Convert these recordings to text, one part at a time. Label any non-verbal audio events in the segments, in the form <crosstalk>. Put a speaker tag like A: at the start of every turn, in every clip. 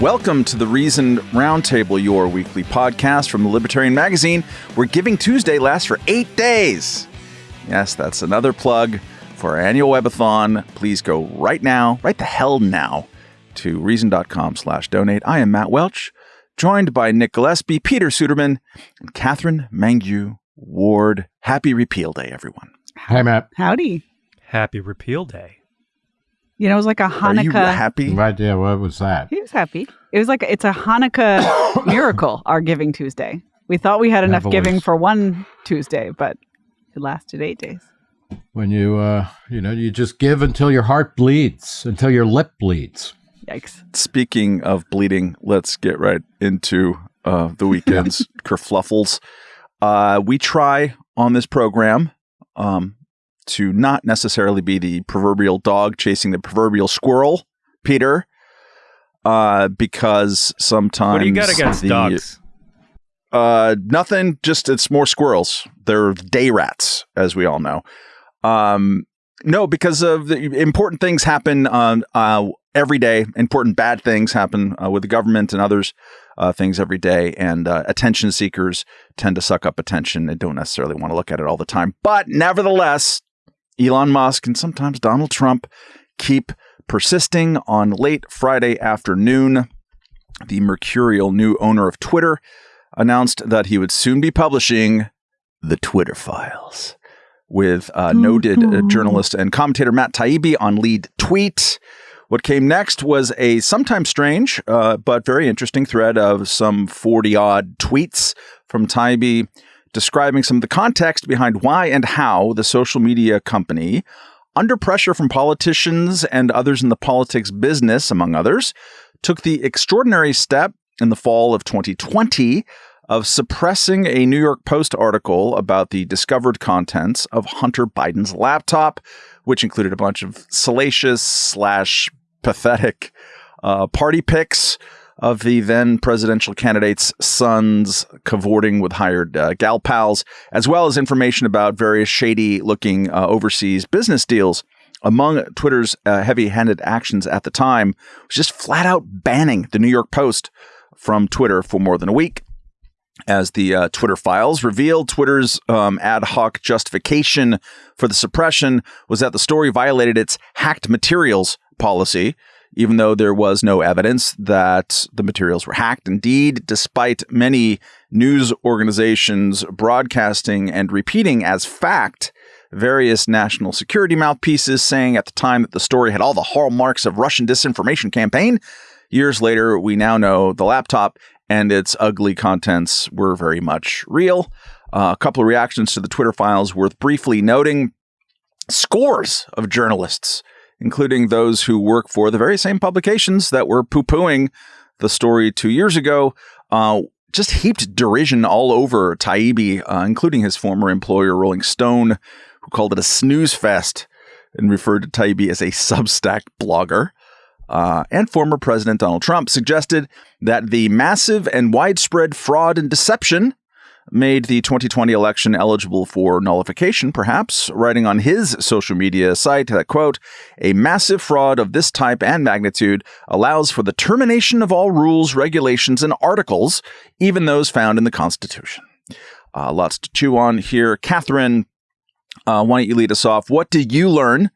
A: Welcome to the Reason Roundtable, your weekly podcast from the Libertarian Magazine, where Giving Tuesday lasts for eight days. Yes, that's another plug for our annual webathon. Please go right now, right the hell now, to reason.com slash donate. I am Matt Welch, joined by Nick Gillespie, Peter Suderman, and Katherine Mangu Ward. Happy Repeal Day, everyone.
B: Hi, Matt.
C: Howdy.
D: Happy Repeal Day.
C: You know, it was like a Hanukkah.
A: Are you
C: Hanukkah.
A: happy?
B: Right, yeah, what was that?
C: He was happy. It was like it's a Hanukkah <coughs> miracle. Our Giving Tuesday. We thought we had enough
B: I've
C: giving
B: always-
C: for one Tuesday, but it lasted eight days.
B: When you, uh, you know, you just give until your heart bleeds, until your lip bleeds.
C: Yikes!
A: Speaking of bleeding, let's get right into uh, the weekend's <laughs> kerfluffles. Uh, we try on this program um, to not necessarily be the proverbial dog chasing the proverbial squirrel, Peter, uh, because sometimes
D: What do you got against
A: the-
D: dogs?
A: Uh, nothing. Just it's more squirrels. They're day rats, as we all know. Um, no, because of the important things happen um, uh, every day. Important bad things happen uh, with the government and others. Uh, things every day, and uh, attention seekers tend to suck up attention. and don't necessarily want to look at it all the time. But nevertheless, Elon Musk and sometimes Donald Trump keep persisting on late Friday afternoon. The mercurial new owner of Twitter announced that he would soon be publishing the Twitter files with uh, noted uh, journalist and commentator Matt Taibbi on lead tweet. What came next was a sometimes strange uh, but very interesting thread of some 40 odd tweets from Taibbi describing some of the context behind why and how the social media company, under pressure from politicians and others in the politics business, among others, took the extraordinary step in the fall of 2020 of suppressing a New York Post article about the discovered contents of Hunter Biden's laptop, which included a bunch of salacious slash pathetic uh, party pics of the then presidential candidate's sons cavorting with hired uh, gal pals, as well as information about various shady looking uh, overseas business deals. Among Twitter's uh, heavy handed actions at the time was just flat out banning the New York Post from Twitter for more than a week. As the uh, Twitter files revealed, Twitter's um, ad hoc justification for the suppression was that the story violated its hacked materials policy, even though there was no evidence that the materials were hacked. Indeed, despite many news organizations broadcasting and repeating as fact various national security mouthpieces saying at the time that the story had all the hallmarks of Russian disinformation campaign, years later, we now know the laptop and its ugly contents were very much real. Uh, a couple of reactions to the Twitter files worth briefly noting. Scores of journalists, including those who work for the very same publications that were poo pooing the story two years ago, uh, just heaped derision all over Taibbi, uh, including his former employer, Rolling Stone, who called it a snooze fest and referred to Taibbi as a Substack blogger. Uh, and former President Donald Trump suggested that the massive and widespread fraud and deception made the 2020 election eligible for nullification, perhaps, writing on his social media site that, quote, a massive fraud of this type and magnitude allows for the termination of all rules, regulations, and articles, even those found in the Constitution. Uh, lots to chew on here. Katherine, uh, why don't you lead us off? What did you learn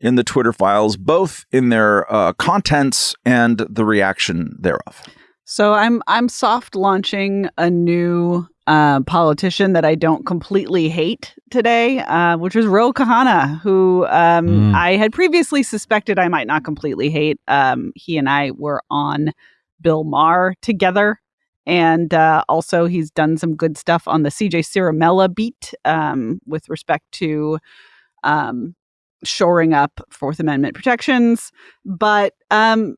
A: in the Twitter files, both in their uh, contents and the reaction thereof.
C: So I'm I'm soft launching a new uh, politician that I don't completely hate today, uh, which is Ro Khanna, who um,
B: Mm.
C: I had previously suspected I might not completely hate. Um, he and I were on Bill Maher together. And uh, also, he's done some good stuff on the CJ Ciaramella beat um, with respect to um, shoring up Fourth Amendment protections. But um,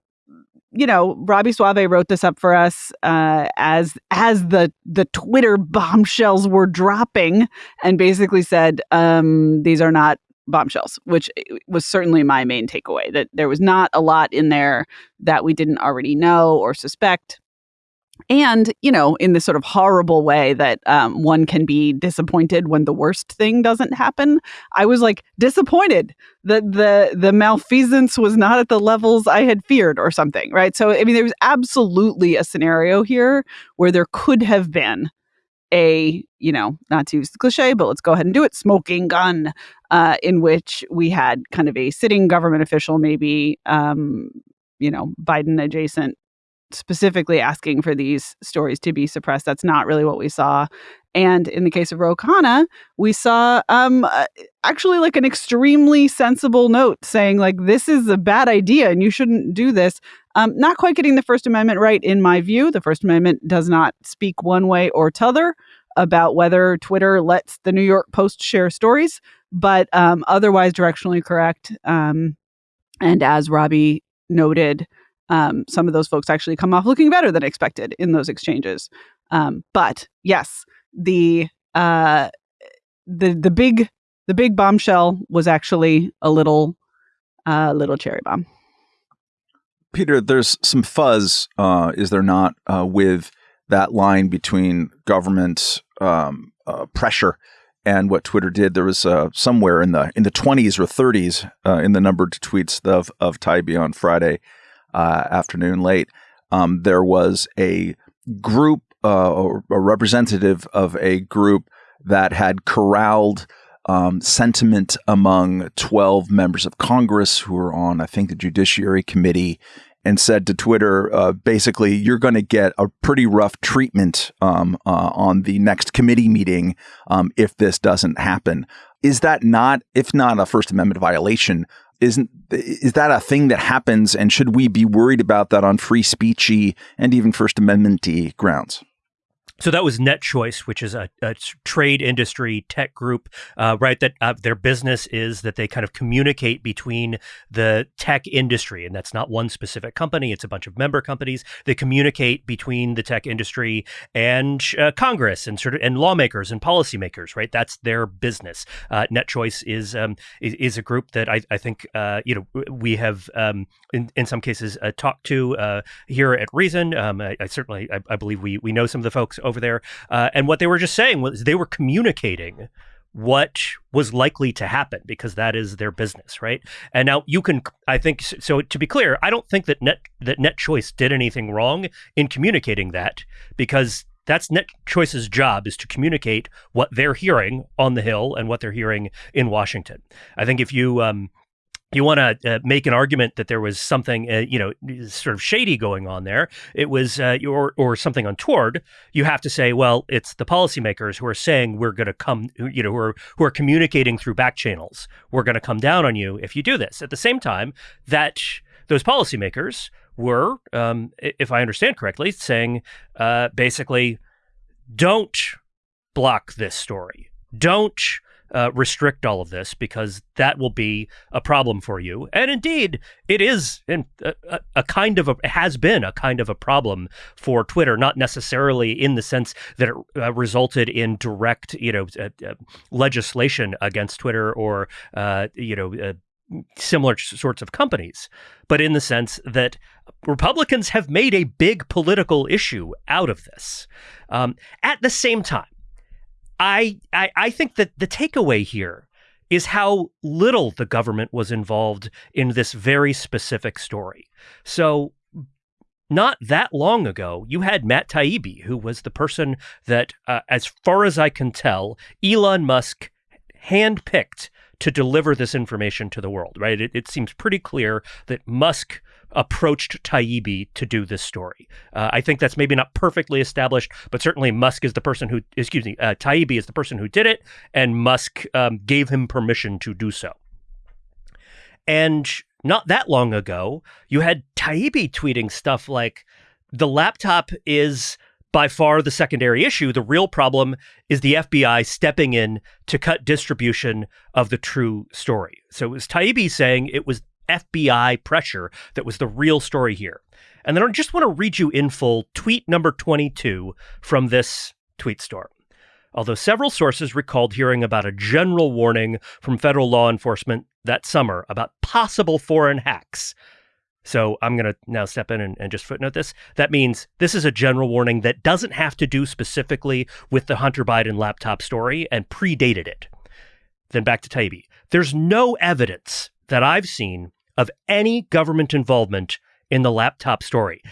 C: you know, Robby Soave wrote this up for us uh, as as the the Twitter bombshells were dropping, and basically said um, these are not bombshells, which was certainly my main takeaway. That there was not a lot in there that we didn't already know or suspect. And you know in this sort of horrible way that um, one can be disappointed when the worst thing doesn't happen i was like disappointed that the the malfeasance was not at the levels i had feared or something right? So i mean there was absolutely a scenario here where there could have been a you know not to use the cliche but let's go ahead and do it smoking gun uh, in which we had kind of a sitting government official maybe um, you know biden adjacent specifically asking for these stories to be suppressed. That's not really what we saw. And in the case of Ro Khanna, we saw um, uh, actually like an extremely sensible note saying like this is a bad idea and you shouldn't do this. Um, not quite getting the First Amendment right in my view. The First Amendment does not speak one way or t'other about whether Twitter lets the New York Post share stories, but um, otherwise directionally correct. Um, and as Robby noted, um, some of those folks actually come off looking better than expected in those exchanges. Um, but yes, the uh, the the big the big bombshell was actually a little uh, little cherry bomb.
A: Peter, there's some fuzz, uh, is there not, uh, with that line between government um, uh, pressure and what Twitter did. There was uh, somewhere in the in the 20s or 30s uh, in the numbered tweets of of Taibbi on Friday uh, afternoon late, um, there was a group uh, or a representative of a group that had corralled um, sentiment among 12 members of Congress who were on, I think, the Judiciary Committee and said to Twitter, uh, basically, you're going to get a pretty rough treatment um, uh, on the next committee meeting um, if this doesn't happen. Is that not, if not a First Amendment violation, isn't is that a thing that happens? And should we be worried about that on free speechy and even first amendmenty grounds
E: so that was NetChoice, which is a, a trade industry tech group, uh, right? That uh, their business is that they kind of communicate between the tech industry, and that's not one specific company; it's a bunch of member companies. They communicate between the tech industry and uh, Congress and sort of and lawmakers and policymakers, right? That's their business. Uh, NetChoice is, um, is, is a group that I, I think uh, you know we have um, in in some cases uh, talked to here at Reason. Um, I, I, certainly I, I, believe we we know some of the folks over there. Uh, and what they were just saying was they were communicating what was likely to happen because that is their business, right? And now you can, I think, so to be clear, I don't think that Net that NetChoice did anything wrong in communicating that because that's Net Choice's job is to communicate what they're hearing on the Hill and what they're hearing in Washington. I think if you um, you want to uh, make an argument that there was something, uh, you know, sort of shady going on there, it was, uh, or, or something untoward, you have to say, well, it's the policymakers who are saying we're going to come, you know, who are, who are communicating through back channels. We're going to come down on you if you do this. At the same time, that those policymakers were, um, if I understand correctly, saying uh, basically, don't block this story. Don't uh, restrict all of this because that will be a problem for you. And indeed, it is in a, a, kind of a has been a kind of a problem for Twitter, not necessarily in the sense that it uh, resulted in direct, you know, uh, uh legislation against Twitter or uh, you know uh, similar sorts of companies, but in the sense that Republicans have made a big political issue out of this. Um, at the same time, I, I, I think that the takeaway here is how little the government was involved in this very specific story. So, not that long ago, you had Matt Taibbi, who was the person that, uh, as far as I can tell, Elon Musk handpicked to deliver this information to the world, right? It, it seems pretty clear that Musk approached Taibbi to do this story. Uh, I think that's maybe not perfectly established, but certainly Musk is the person who, excuse me, uh, Taibbi is the person who did it, and Musk um, gave him permission to do so. And not that long ago, you had Taibbi tweeting stuff like, the laptop is by far the secondary issue. The real problem is the FBI stepping in to cut distribution of the true story. So it was Taibbi saying it was FBI pressure that was the real story here. And then I just want to read you in full tweet number 22 from this tweet storm. Although several sources recalled hearing about a general warning from federal law enforcement that summer about possible foreign hacks, So I'm going to now step in and, and, just footnote this. That means this is a general warning that doesn't have to do specifically with the Hunter Biden laptop story and predated it. Then back to Taibbi. There's no evidence that I've seen of any government involvement in the laptop story.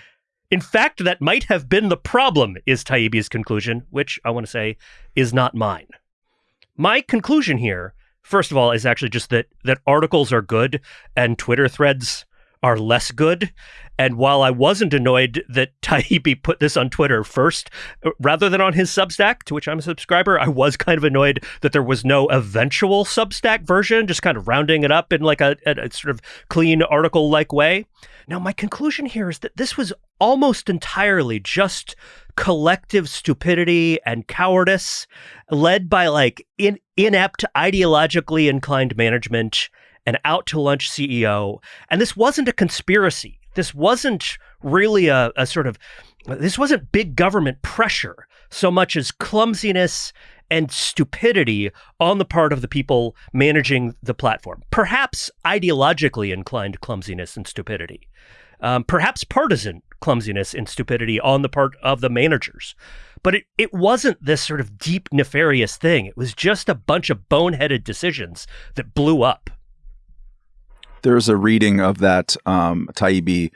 E: In fact, that might have been the problem, is Taibbi's conclusion, which I want to say is not mine. My conclusion here, first of all, is actually just that that articles are good and Twitter threads are less good. And while I wasn't annoyed that <laughs> Taibbi put this on Twitter first rather than on his Substack, to which I'm a subscriber, I was kind of annoyed that there was no eventual Substack version, just kind of rounding it up in like a, a, a sort of clean article like way. Now, my conclusion here is that this was almost entirely just collective stupidity and cowardice led by like in, inept, ideologically inclined management an out to lunch CEO. And this wasn't a conspiracy. This wasn't really a, a sort of, this wasn't big government pressure so much as clumsiness and stupidity on the part of the people managing the platform. Perhaps ideologically inclined clumsiness and stupidity. Um, perhaps partisan clumsiness and stupidity on the part of the managers. But it, it wasn't this sort of deep, nefarious thing. It was just a bunch of boneheaded decisions that blew up.
A: There's a reading of that um, Taibbi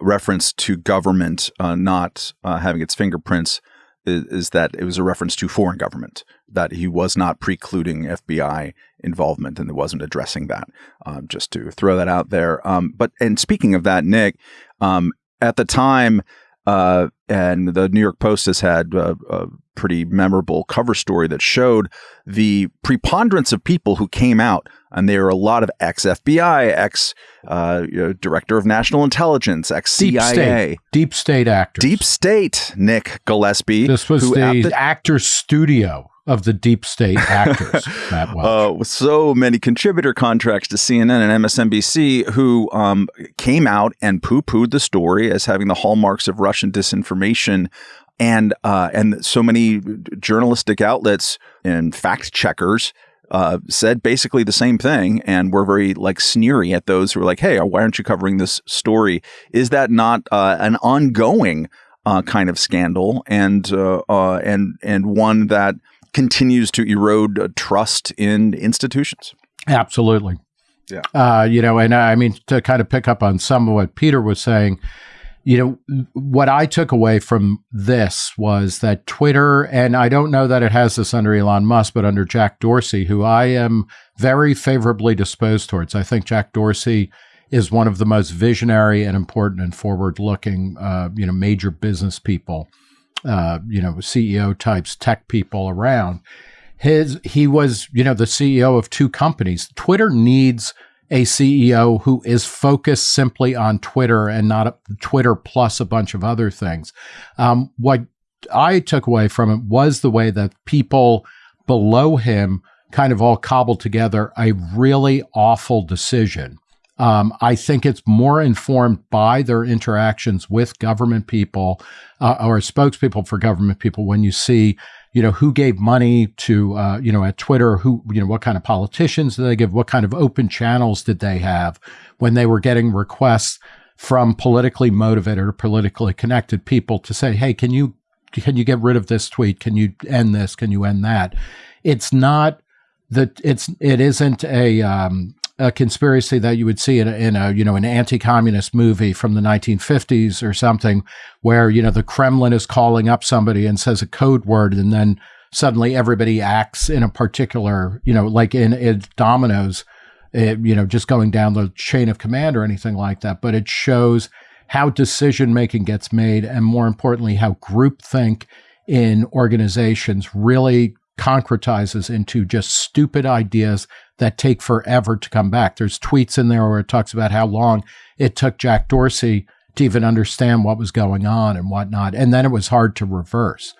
A: reference to government uh, not uh, having its fingerprints is, is, that it was a reference to foreign government, that he was not precluding FBI involvement and wasn't addressing that. Um, just to throw that out there. Um, but and speaking of that, Nick, um, at the time, uh, and the New York Post has had a, a, pretty memorable cover story that showed the preponderance of people who came out, and there were a lot of ex FBI, ex uh, you know, Director of National Intelligence, ex CIA,
B: deep state, deep state actors,
A: deep state. Nick Gillespie.
B: This was the, the actor's studio of the deep state <laughs> actors, Matt Welch.
A: Uh, so many contributor contracts to CNN and MSNBC who um, came out and poo pooed the story as having the hallmarks of Russian disinformation. And uh, and so many journalistic outlets and fact checkers uh, said basically the same thing and were very like sneery at those who were like, "Hey, why aren't you covering this story? Is that not uh, an ongoing uh, kind of scandal and uh, uh, and and one that continues to erode trust in institutions.
B: Absolutely.
A: Yeah.
B: Uh, you know, and I mean, to kind of pick up on some of what Peter was saying, you know, what I took away from this was that Twitter, and I don't know that it has this under Elon Musk, but under Jack Dorsey, who I am very favorably disposed towards. I think Jack Dorsey is one of the most visionary and important and forward-looking, uh, you know, major business people uh, you know, CEO types, tech people around. His he was, you know, the CEO of two companies. Twitter needs a CEO who is focused simply on Twitter and not a, Twitter plus a bunch of other things. Um, what I took away from it was the way that people below him kind of all cobbled together a really awful decision um, I think it's more informed by their interactions with government people uh, or spokespeople for government people when you see, you know, who gave money to, uh, you know, at Twitter, who, you know, what kind of politicians did they give? What kind of open channels did they have when they were getting requests from politically motivated or politically connected people to say, hey, can you can you get rid of this tweet? Can you end this? Can you end that? It's not that it's it isn't a um, a conspiracy that you would see in a, in a you know an anti-communist movie from the 1950s or something where you know the Kremlin is calling up somebody and says a code word and then suddenly everybody acts in a particular you know like in, in dominoes it, you know just going down the chain of command or anything like that. But it shows how decision making gets made and more importantly how groupthink in organizations really concretizes into just stupid ideas that take forever to come back. There's tweets in there where it talks about how long it took Jack Dorsey to even understand what was going on and whatnot. And then it was hard to reverse.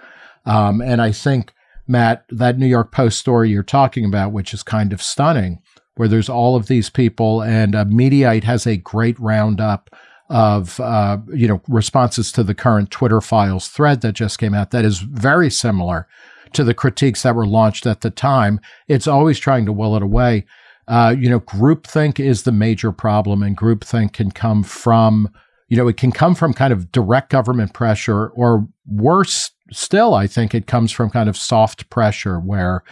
B: Um, and I think, Matt, that New York Post story you're talking about, which is kind of stunning, where there's all of these people, and Mediaite has a great roundup of uh, you know responses to the current Twitter files thread that just came out that is very similar to the critiques that were launched at the time. It's always trying to will it away. Uh, you know, groupthink is the major problem, and groupthink can come from, you know, it can come from kind of direct government pressure, or worse still, I think it comes from kind of soft pressure where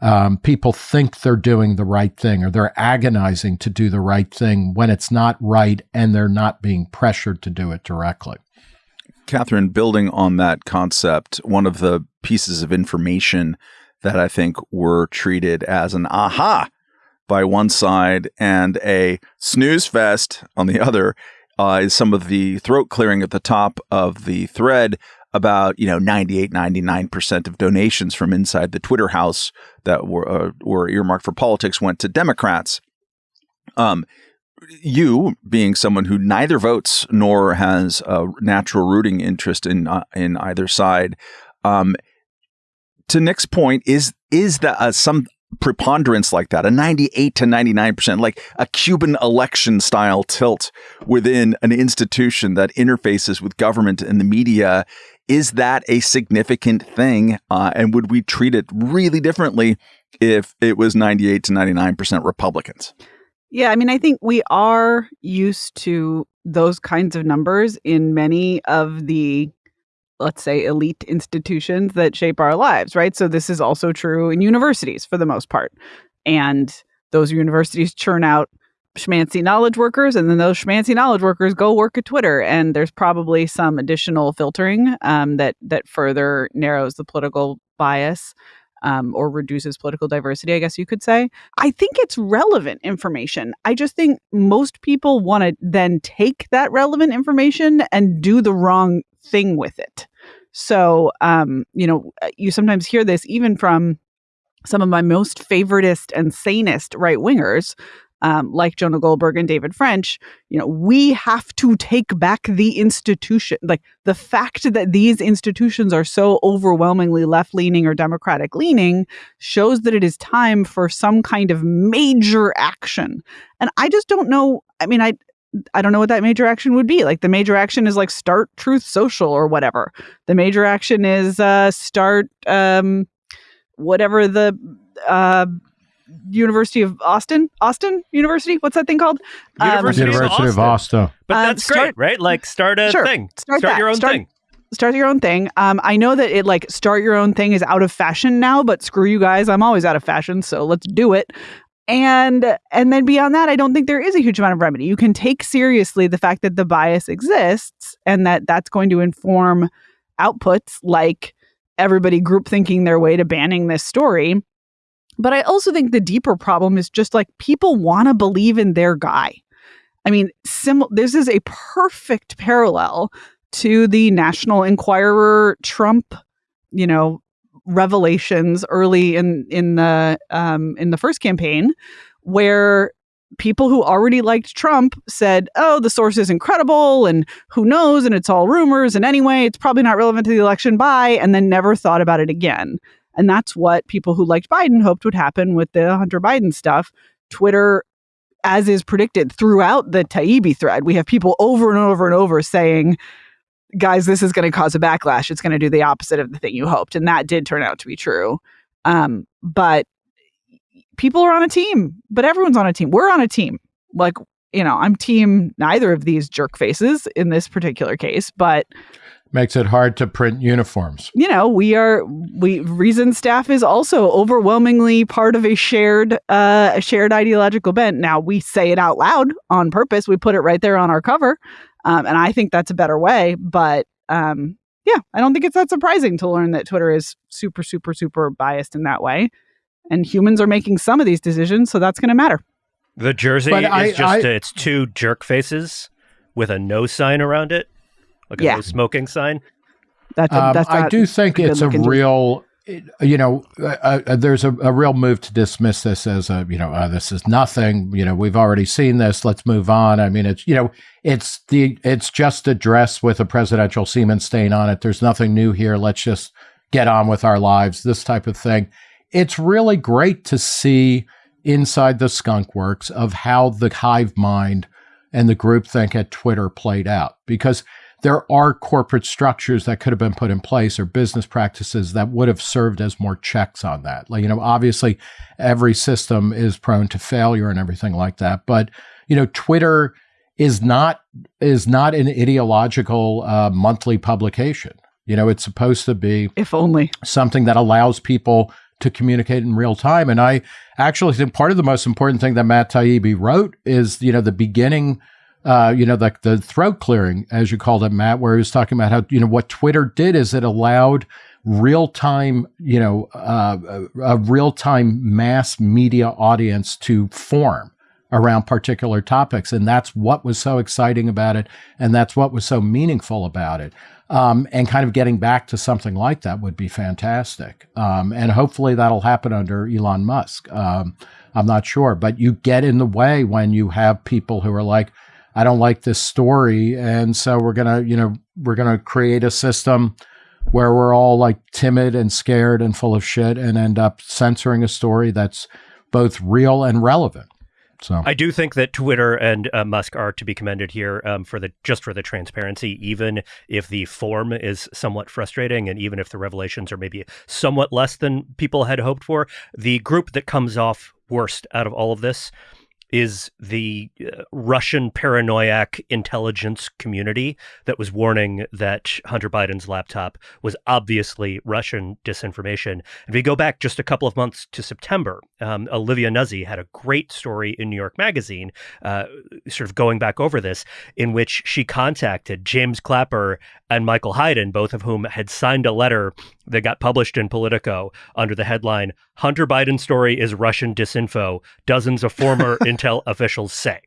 B: um, people think they're doing the right thing or they're agonizing to do the right thing when it's not right and they're not being pressured to do it directly.
A: Katherine, building on that concept, one of the pieces of information that I think were treated as an aha by one side and a snooze fest on the other uh, is some of the throat clearing at the top of the thread about you know 98 99% of donations from inside the Twitter house that were uh, were earmarked for politics went to Democrats. Um, you being someone who neither votes nor has a natural rooting interest in uh, in either side, um, to Nick's point, is is that uh, some preponderance like that, a 98 to 99%, like a Cuban election style tilt within an institution that interfaces with government and the media is that a significant thing? Uh, and would we treat it really differently if it was 98 to 99% Republicans?
C: Yeah, I mean, I think we are used to those kinds of numbers in many of the, let's say, elite institutions that shape our lives, right? So this is also true in universities for the most part. And those universities churn out schmancy knowledge workers, and then those schmancy knowledge workers go work at Twitter. And there's probably some additional filtering um, that that further narrows the political bias. Um, or reduces political diversity, I guess you could say. I think it's relevant information. I just think most people want to then take that relevant information and do the wrong thing with it. So, um, you know, you sometimes hear this even from some of my most favoritist and sanest right wingers um, like Jonah Goldberg and David French, you know, we have to take back the institution. Like the fact that these institutions are so overwhelmingly left leaning or Democratic leaning shows that it is time for some kind of major action. And I just don't know. I mean, I, I don't know what that major action would be. Like the major action is like start Truth Social or whatever. The major action is uh, start um, whatever the uh, University of Austin, Austin University. What's that thing called?
B: University, um, University of Austin. Austin.
E: But uh, that's start, great, right? Like start a sure, thing. Start, start your own start, thing.
C: Start your own thing. Um, I know that it like start your own thing is out of fashion now, but screw you guys, I'm always out of fashion, so let's do it. And and then beyond that, I don't think there is a huge amount of remedy. You can take seriously the fact that the bias exists and that that's going to inform outputs like everybody group thinking their way to banning this story but I also think the deeper problem is just like people want to believe in their guy. I mean, sim- this is a perfect parallel to the National Enquirer Trump, you know, revelations early in in the um, in the first campaign, where people who already liked Trump said, "Oh, the source is incredible, and who knows, and it's all rumors, and anyway, it's probably not relevant to the election." Bye, and then never thought about it again. And that's what people who liked Biden hoped would happen with the Hunter Biden stuff. Twitter, as is predicted throughout the Taibbi thread, we have people over and over and over saying, guys, this is going to cause a backlash. It's going to do the opposite of the thing you hoped. And that did turn out to be true. Um, but people are on a team, but everyone's on a team. We're on a team. Like, you know, I'm team neither of these jerk faces in this particular case, but
B: makes it hard to print uniforms.
C: You know, we are we Reason staff is also overwhelmingly part of a shared uh, a shared ideological bent. Now we say it out loud on purpose. We put it right there on our cover, um, and I think that's a better way. But um, yeah, I don't think it's that surprising to learn that Twitter is super, super, super biased in that way, and humans are making some of these decisions, so that's going to matter.
E: The jersey but is I, just I, it's two jerk faces with a no sign around it like a yeah. no smoking sign.
B: That's, a, um, that's I do think it's a real. you know, uh, uh, there's a, a, real move to dismiss this as a, you know, uh, this is nothing. You know, we've already seen this. Let's move on. I mean, it's, you know, it's the, it's just a dress with a presidential semen stain on it. There's nothing new here. Let's just get on with our lives. This type of thing. It's really great to see inside the skunk works of how the hive mind and the groupthink at Twitter played out because there are corporate structures that could have been put in place or business practices that would have served as more checks on that. Like, you know, obviously every system is prone to failure and everything like that. But, you know, Twitter is not is not an ideological uh, monthly publication. You know, it's supposed to be
C: if only
B: something that allows people to communicate in real time. And I actually think part of the most important thing that Matt Taibbi wrote is, you know, the beginning uh, you know, the, the throat clearing, as you called it, Matt, where he was talking about how, you know, what Twitter did is it allowed real time, you know, uh, a real time mass media audience to form around particular topics. And that's what was so exciting about it. And that's what was so meaningful about it. Um, and kind of getting back to something like that would be fantastic. Um, and hopefully that'll happen under Elon Musk. Um, I'm not sure, but you get in the way when you have people who are like, I don't like this story. And so we're going to, you know, we're going to create a system where we're all like timid and scared and full of shit and end up censoring a story that's both real and relevant. So
E: I do think that Twitter and uh, Musk are to be commended here um, for the just for the transparency, even if the form is somewhat frustrating, and even if the revelations are maybe somewhat less than people had hoped for. The group that comes off worst out of all of this is the uh, Russian paranoiac intelligence community that was warning that Hunter Biden's laptop was obviously Russian disinformation. If we go back just a couple of months to September, um, Olivia Nuzzi had a great story in New York Magazine, uh, sort of going back over this, in which she contacted James Clapper and Michael Hayden, both of whom had signed a letter that got published in Politico under the headline Hunter Biden story is Russian disinfo, dozens of former <laughs> intel officials say.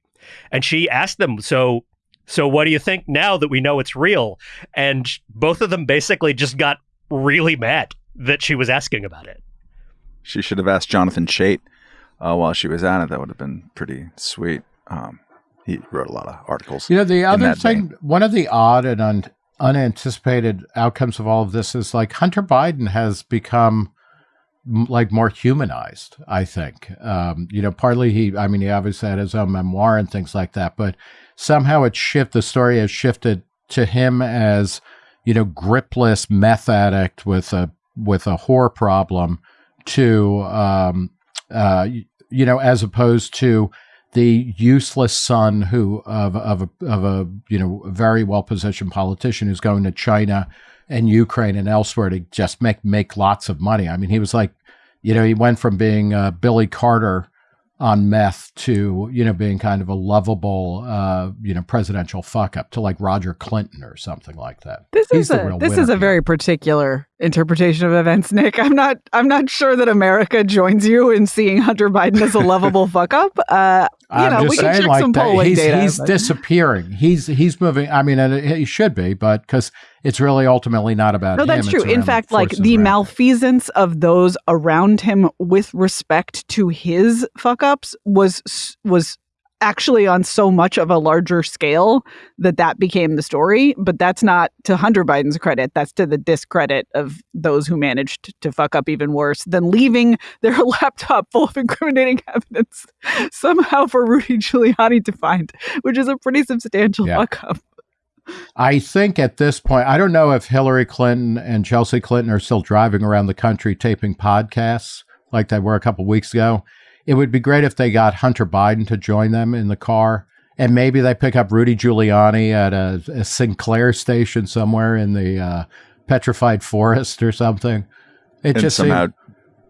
E: And she asked them, so so what do you think now that we know it's real? And both of them basically just got really mad that she was asking about it.
A: She should have asked Jonathan Chait uh, while she was at it. That would have been pretty sweet. Um, he wrote a lot of articles.
B: You know, the other thing, vein. one of the odd and un- unanticipated outcomes of all of this is like Hunter Biden has become like more humanized i think. Um, you know partly he i mean he obviously had his own memoir and things like that but somehow it shift the story has shifted to him as you know gripless meth addict with a with a whore problem to um, uh, you know as opposed to the useless son who of of a, of a you know very well positioned politician who's going to China and Ukraine and elsewhere to just make make lots of money. I mean, he was like, you know, he went from being uh, Billy Carter on meth to you know being kind of a lovable uh, you know presidential fuck up to like Roger Clinton or something like that.
C: This He's is a this is a here. very particular interpretation of events, Nick. I'm not I'm not sure that America joins you in seeing Hunter Biden as a lovable fuck up. Uh, you I'm know,
B: just saying like that. He's, data, he's disappearing. He's he's moving. I mean, he should be, but because it's really ultimately not about.
C: No, that's true. In fact, like the malfeasance of those around him with respect to his fuck ups was was actually on so much of a larger scale that that became the story. But that's not to Hunter Biden's credit. That's to the discredit of those who managed to fuck up even worse than leaving <laughs> their laptop full of incriminating <laughs> evidence somehow for Rudy Giuliani to find, which is a pretty substantial yeah. fuck up.
B: I think at this point, I don't know if Hillary Clinton and Chelsea Clinton are still driving around the country taping podcasts like they were a couple weeks ago. It would be great if they got Hunter Biden to join them in the car. And maybe they pick up Rudy Giuliani at a, a Sinclair station somewhere in the uh, petrified forest or something.
A: It and just somehow seemed-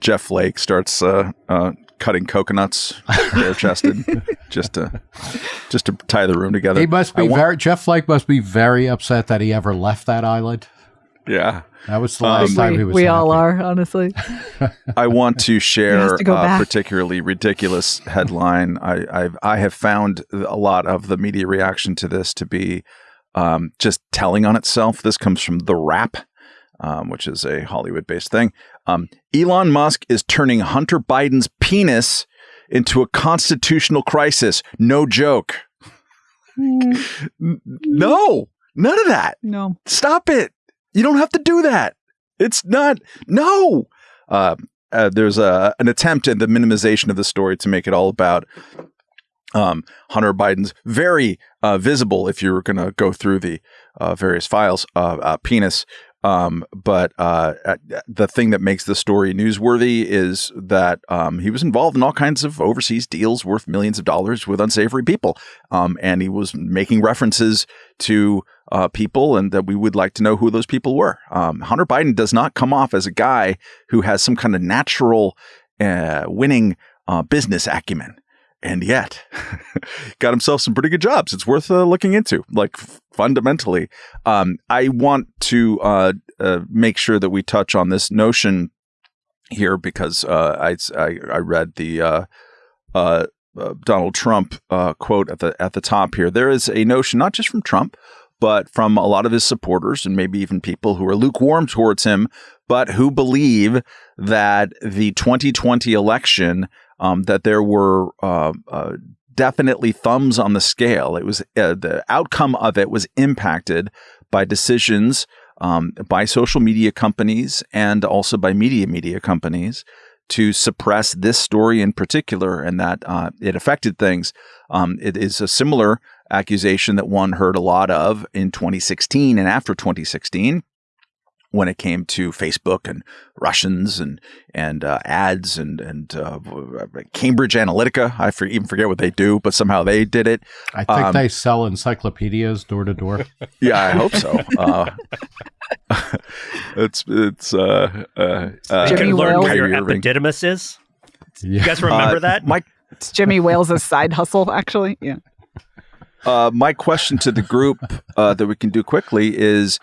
A: Jeff Flake starts uh, uh, cutting coconuts, <laughs> bare chested, just to just to tie the room together.
B: He must be want- very Jeff Flake must be very upset that he ever left that island.
A: Yeah.
B: That was the last um, time
C: we,
B: he was.
C: We
B: happy.
C: all are, honestly. <laughs>
A: I want to share to a particularly ridiculous headline. I I've, I have found a lot of the media reaction to this to be um, just telling on itself. This comes from The Wrap, um, which is a Hollywood-based thing. Um, Elon Musk is turning Hunter Biden's penis into a constitutional crisis. No joke. Mm. no, none of that.
C: No.
A: Stop it. You don't have to do that. It's not. No. Uh, uh, there's a, an attempt in the minimization of the story to make it all about um, Hunter Biden's very uh, visible if you're going to go through the uh, various files, uh, uh penis. Um, but uh, the thing that makes the story newsworthy is that um, he was involved in all kinds of overseas deals worth millions of dollars with unsavory people. Um, and he was making references to uh, people and that we would like to know who those people were. Um, Hunter Biden does not come off as a guy who has some kind of natural winning business acumen and yet <laughs> got himself some pretty good jobs. It's worth uh, looking into, like fundamentally. Um, I want to uh, uh, make sure that we touch on this notion here because uh, I, I, I read the uh, uh, Donald Trump quote at the at the top here. There is a notion not just from Trump, but from a lot of his supporters and maybe even people who are lukewarm towards him, but who believe that the 2020 election um, that there were uh, uh, definitely thumbs on the scale. It was uh, the outcome of it was impacted by decisions um, by social media companies and also by media media companies to suppress this story in particular, and that uh, it affected things. Um, it is a similar accusation that one heard a lot of in 2016 and after 2016 when it came to Facebook and Russians and and uh, ads and and uh, Cambridge Analytica. I for, even forget what they do, but somehow they did it.
B: I think um, they sell encyclopedias door to door. <laughs>
A: Yeah, I hope so. Uh, it's it's uh, uh, uh
E: you can learn where your epididymis is. Yeah. You guys remember that?
C: Mike, it's Jimmy Wales' side hustle, actually. Yeah.
A: my question to the group that we can do quickly is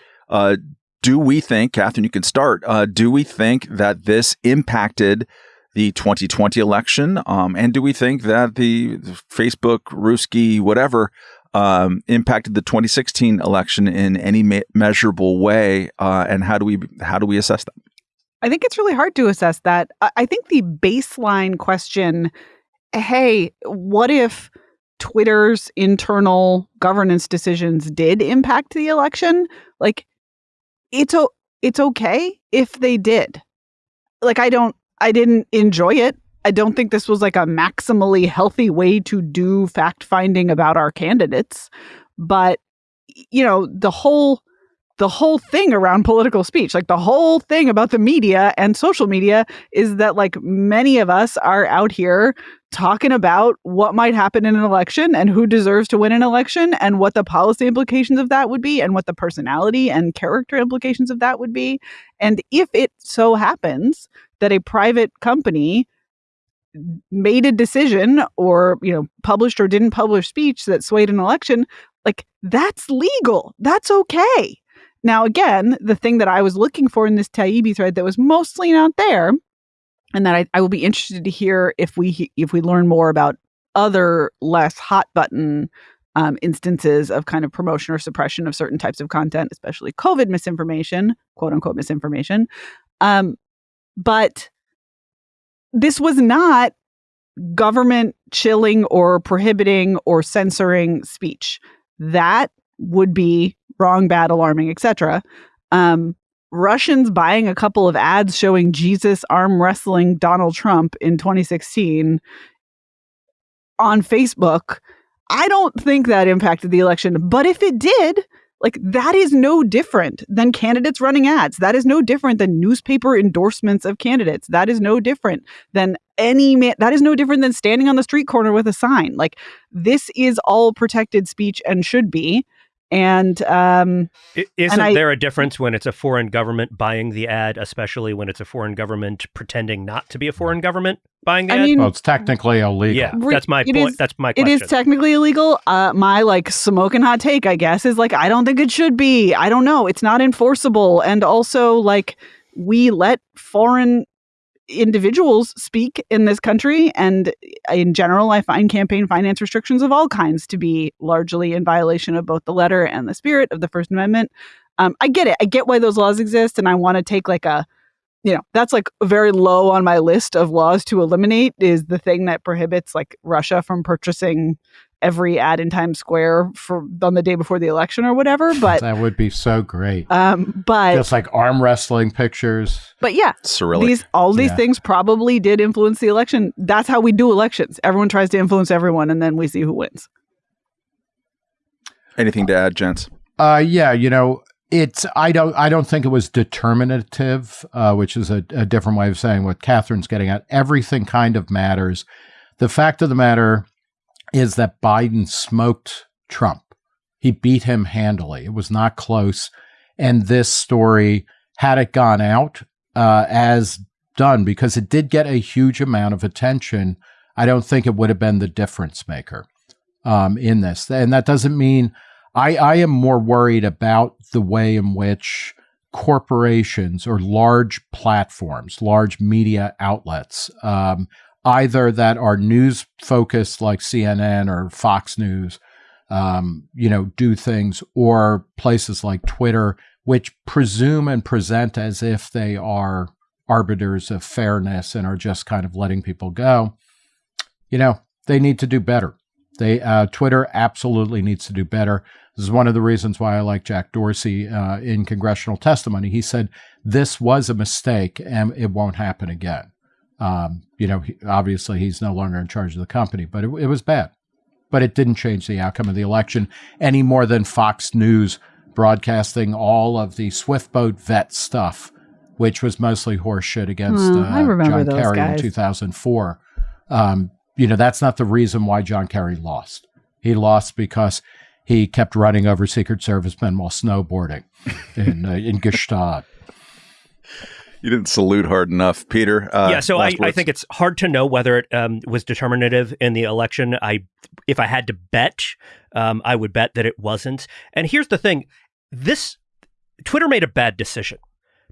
A: do we think, Katherine, you can start, uh, do we think that this impacted the 2020 election? Um, and do we think that the Facebook, Ruski, whatever, um, impacted the 2016 election in any me- measurable way? Uh, and how do we how do we assess that?
C: I think it's really hard to assess that. I think the baseline question, hey, what if Twitter's internal governance decisions did impact the election? Like it's o- it's okay if they did. Like I don't I didn't enjoy it. I don't think this was like a maximally healthy way to do fact finding about our candidates, but you know, the whole the whole thing around political speech, like the whole thing about the media and social media is that like many of us are out here talking about what might happen in an election and who deserves to win an election and what the policy implications of that would be and what the personality and character implications of that would be. And if it so happens that a private company made a decision or you know published or didn't publish speech that swayed an election like that's legal that's okay now, again, the thing that I was looking for in this Taibbi thread that was mostly not there, and that I, I will be interested to hear if we if we learn more about other less hot button um, instances of kind of promotion or suppression of certain types of content, especially COVID misinformation, quote unquote misinformation. Um, but this was not government chilling or prohibiting or censoring speech. That would be wrong, bad, alarming, etc. Um, Russians buying a couple of ads showing Jesus arm wrestling Donald Trump in 2016 on Facebook. I don't think that impacted the election, but if it did, like that is no different than candidates running ads. That is no different than newspaper endorsements of candidates. That is no different than any man. That is no different than standing on the street corner with a sign. Like this is all protected speech and should be. And um,
E: isn't and I, there a difference when it's a foreign government buying the ad, especially when it's a foreign government pretending not to be a foreign government buying the I ad?
B: Mean, well, it's technically illegal.
E: Yeah, that's my point. Is, that's my question.
C: It is technically illegal. Uh, my like smoking hot take, I guess, is like I don't think it should be. I don't know. It's not enforceable, and also like we let foreign individuals speak in this country. And in general, I find campaign finance restrictions of all kinds to be largely in violation of both the letter and the spirit of the First Amendment. Um, I get it. I get why those laws exist. And I want to take like a, you know, that's like very low on my list of laws to eliminate is the thing that prohibits like Russia from purchasing every ad in Times Square for on the day before the election or whatever. <laughs> But
B: that would be so great.
C: Um, but
B: just like arm wrestling pictures.
C: But yeah,
A: Cyrillic.
C: these all these
B: Yeah.
C: things probably did influence the election. That's how we do elections. Everyone tries to influence everyone, and then we see who wins.
A: Anything to add, gents?
B: Uh, yeah, you know, it's I don't I don't think it was determinative, uh, which is a, a different way of saying what Katherine's getting at. Everything kind of matters. The fact of the matter is that Biden smoked Trump. He beat him handily. It was not close. And this story, had it gone out uh, as done, because it did get a huge amount of attention, I don't think it would have been the difference maker um, in this. And that doesn't mean I, I am more worried about the way in which corporations or large platforms, large media outlets, um, either that are news focused like CNN or Fox News, um, you know, do things, or places like Twitter, which presume and present as if they are arbiters of fairness and are just kind of letting people go. You know, they need to do better. They uh, Twitter absolutely needs to do better. This is one of the reasons why I like Jack Dorsey uh, in congressional testimony. He said this was a mistake and it won't happen again. Um, you know, he, obviously he's no longer in charge of the company, but it, it was bad. But it didn't change the outcome of the election any more than Fox News broadcasting all of the Swift boat vet stuff, which was mostly horseshit against
C: Hmm,
B: uh,
C: I remember
B: John Kerry
C: guys.
B: in 2004. Um, you know, that's not the reason why John Kerry lost. He lost because he kept running over Secret Servicemen while snowboarding in uh, in Gstaad.
A: You didn't salute hard enough, Peter. Uh,
E: yeah, so I, I think it's hard to know whether it um, was determinative in the election. I, if I had to bet, um, I would bet that it wasn't. And here's the thing: this Twitter made a bad decision,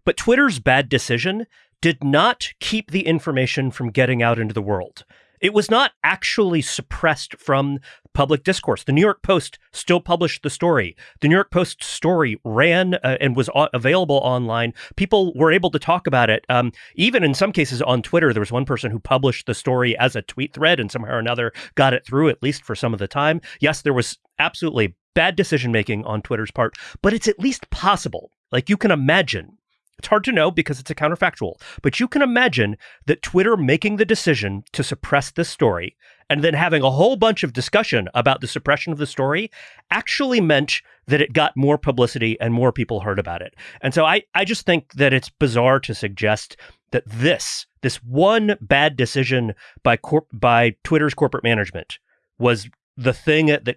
E: but Twitter's bad decision did not keep the information from getting out into the world. It was not actually suppressed from public discourse. The New York Post still published the story. The New York Post story ran uh, and was available online. People were able to talk about it. Um, even in some cases on Twitter, there was one person who published the story as a tweet thread and somehow or another got it through, at least for some of the time. Yes, there was absolutely bad decision making on Twitter's part, but it's at least possible. Like you can imagine it's hard to know because it's a counterfactual, but you can imagine that Twitter making the decision to suppress this story and then having a whole bunch of discussion about the suppression of the story actually meant that it got more publicity and more people heard about it. And so I, I just think that it's bizarre to suggest that this, this one bad decision by corp, by Twitter's corporate management was the thing that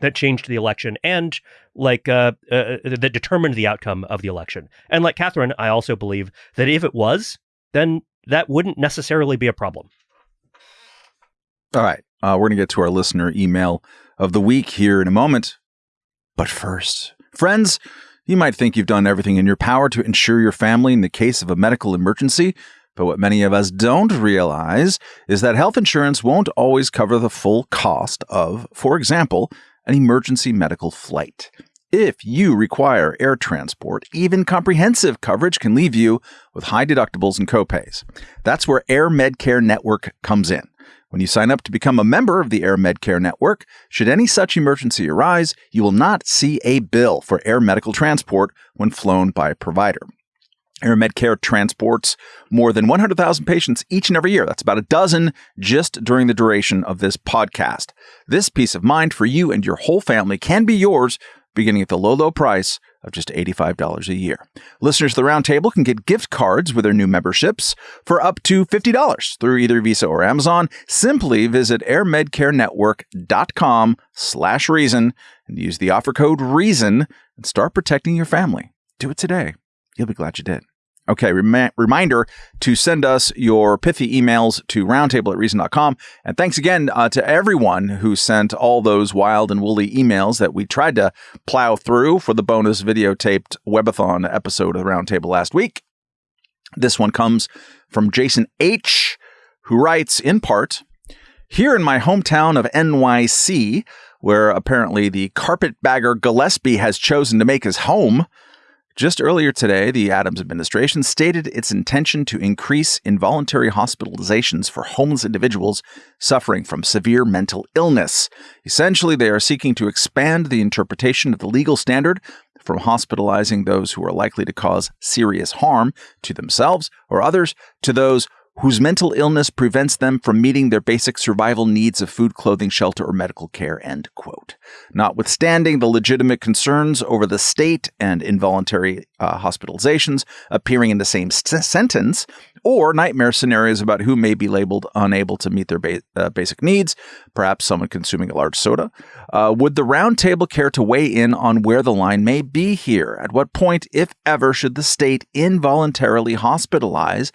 E: that changed the election and like uh, uh, that determined the outcome of the election. And like Katherine, I also believe that if it was, then that wouldn't necessarily be a problem.
A: All right. Uh, we're going to get to our listener email of the week here in a moment. But first, friends, you might think you've done everything in your power to ensure your family in the case of a medical emergency. But what many of us don't realize is that health insurance won't always cover the full cost of, for example, an emergency medical flight. If you require air transport, even comprehensive coverage can leave you with high deductibles and copays. That's where Air Medcare Network comes in. When you sign up to become a member of the Air Medcare Network, should any such emergency arise, you will not see a bill for air medical transport when flown by a provider. Air Medcare transports more than 100,000 patients each and every year. That's about a dozen just during the duration of this podcast. This peace of mind for you and your whole family can be yours beginning at the low, low price of just $85 a year. Listeners of the Roundtable can get gift cards with their new memberships for up to $50 through either Visa or Amazon. Simply visit airmedcarenetwork.com slash reason and use the offer code REASON and start protecting your family. Do it today. You'll be glad you did. Okay, remi- reminder to send us your pithy emails to roundtable at reason.com. And thanks again uh, to everyone who sent all those wild and woolly emails that we tried to plow through for the bonus videotaped webathon episode of the Roundtable last week. This one comes from Jason H., who writes in part Here in my hometown of NYC, where apparently the carpetbagger Gillespie has chosen to make his home, Just earlier today, the Adams administration stated its intention to increase involuntary hospitalizations for homeless individuals suffering from severe mental illness. Essentially, they are seeking to expand the interpretation of the legal standard from hospitalizing those who are likely to cause serious harm to themselves or others to those whose mental illness prevents them from meeting their basic survival needs of food, clothing, shelter, or medical care, end quote. Notwithstanding the legitimate concerns over the state and involuntary uh, hospitalizations appearing in the same s- sentence, or nightmare scenarios about who may be labeled unable to meet their ba- uh, basic needs, perhaps someone consuming a large soda. Uh, would the roundtable care to weigh in on where the line may be here? At what point, if ever, should the state involuntarily hospitalize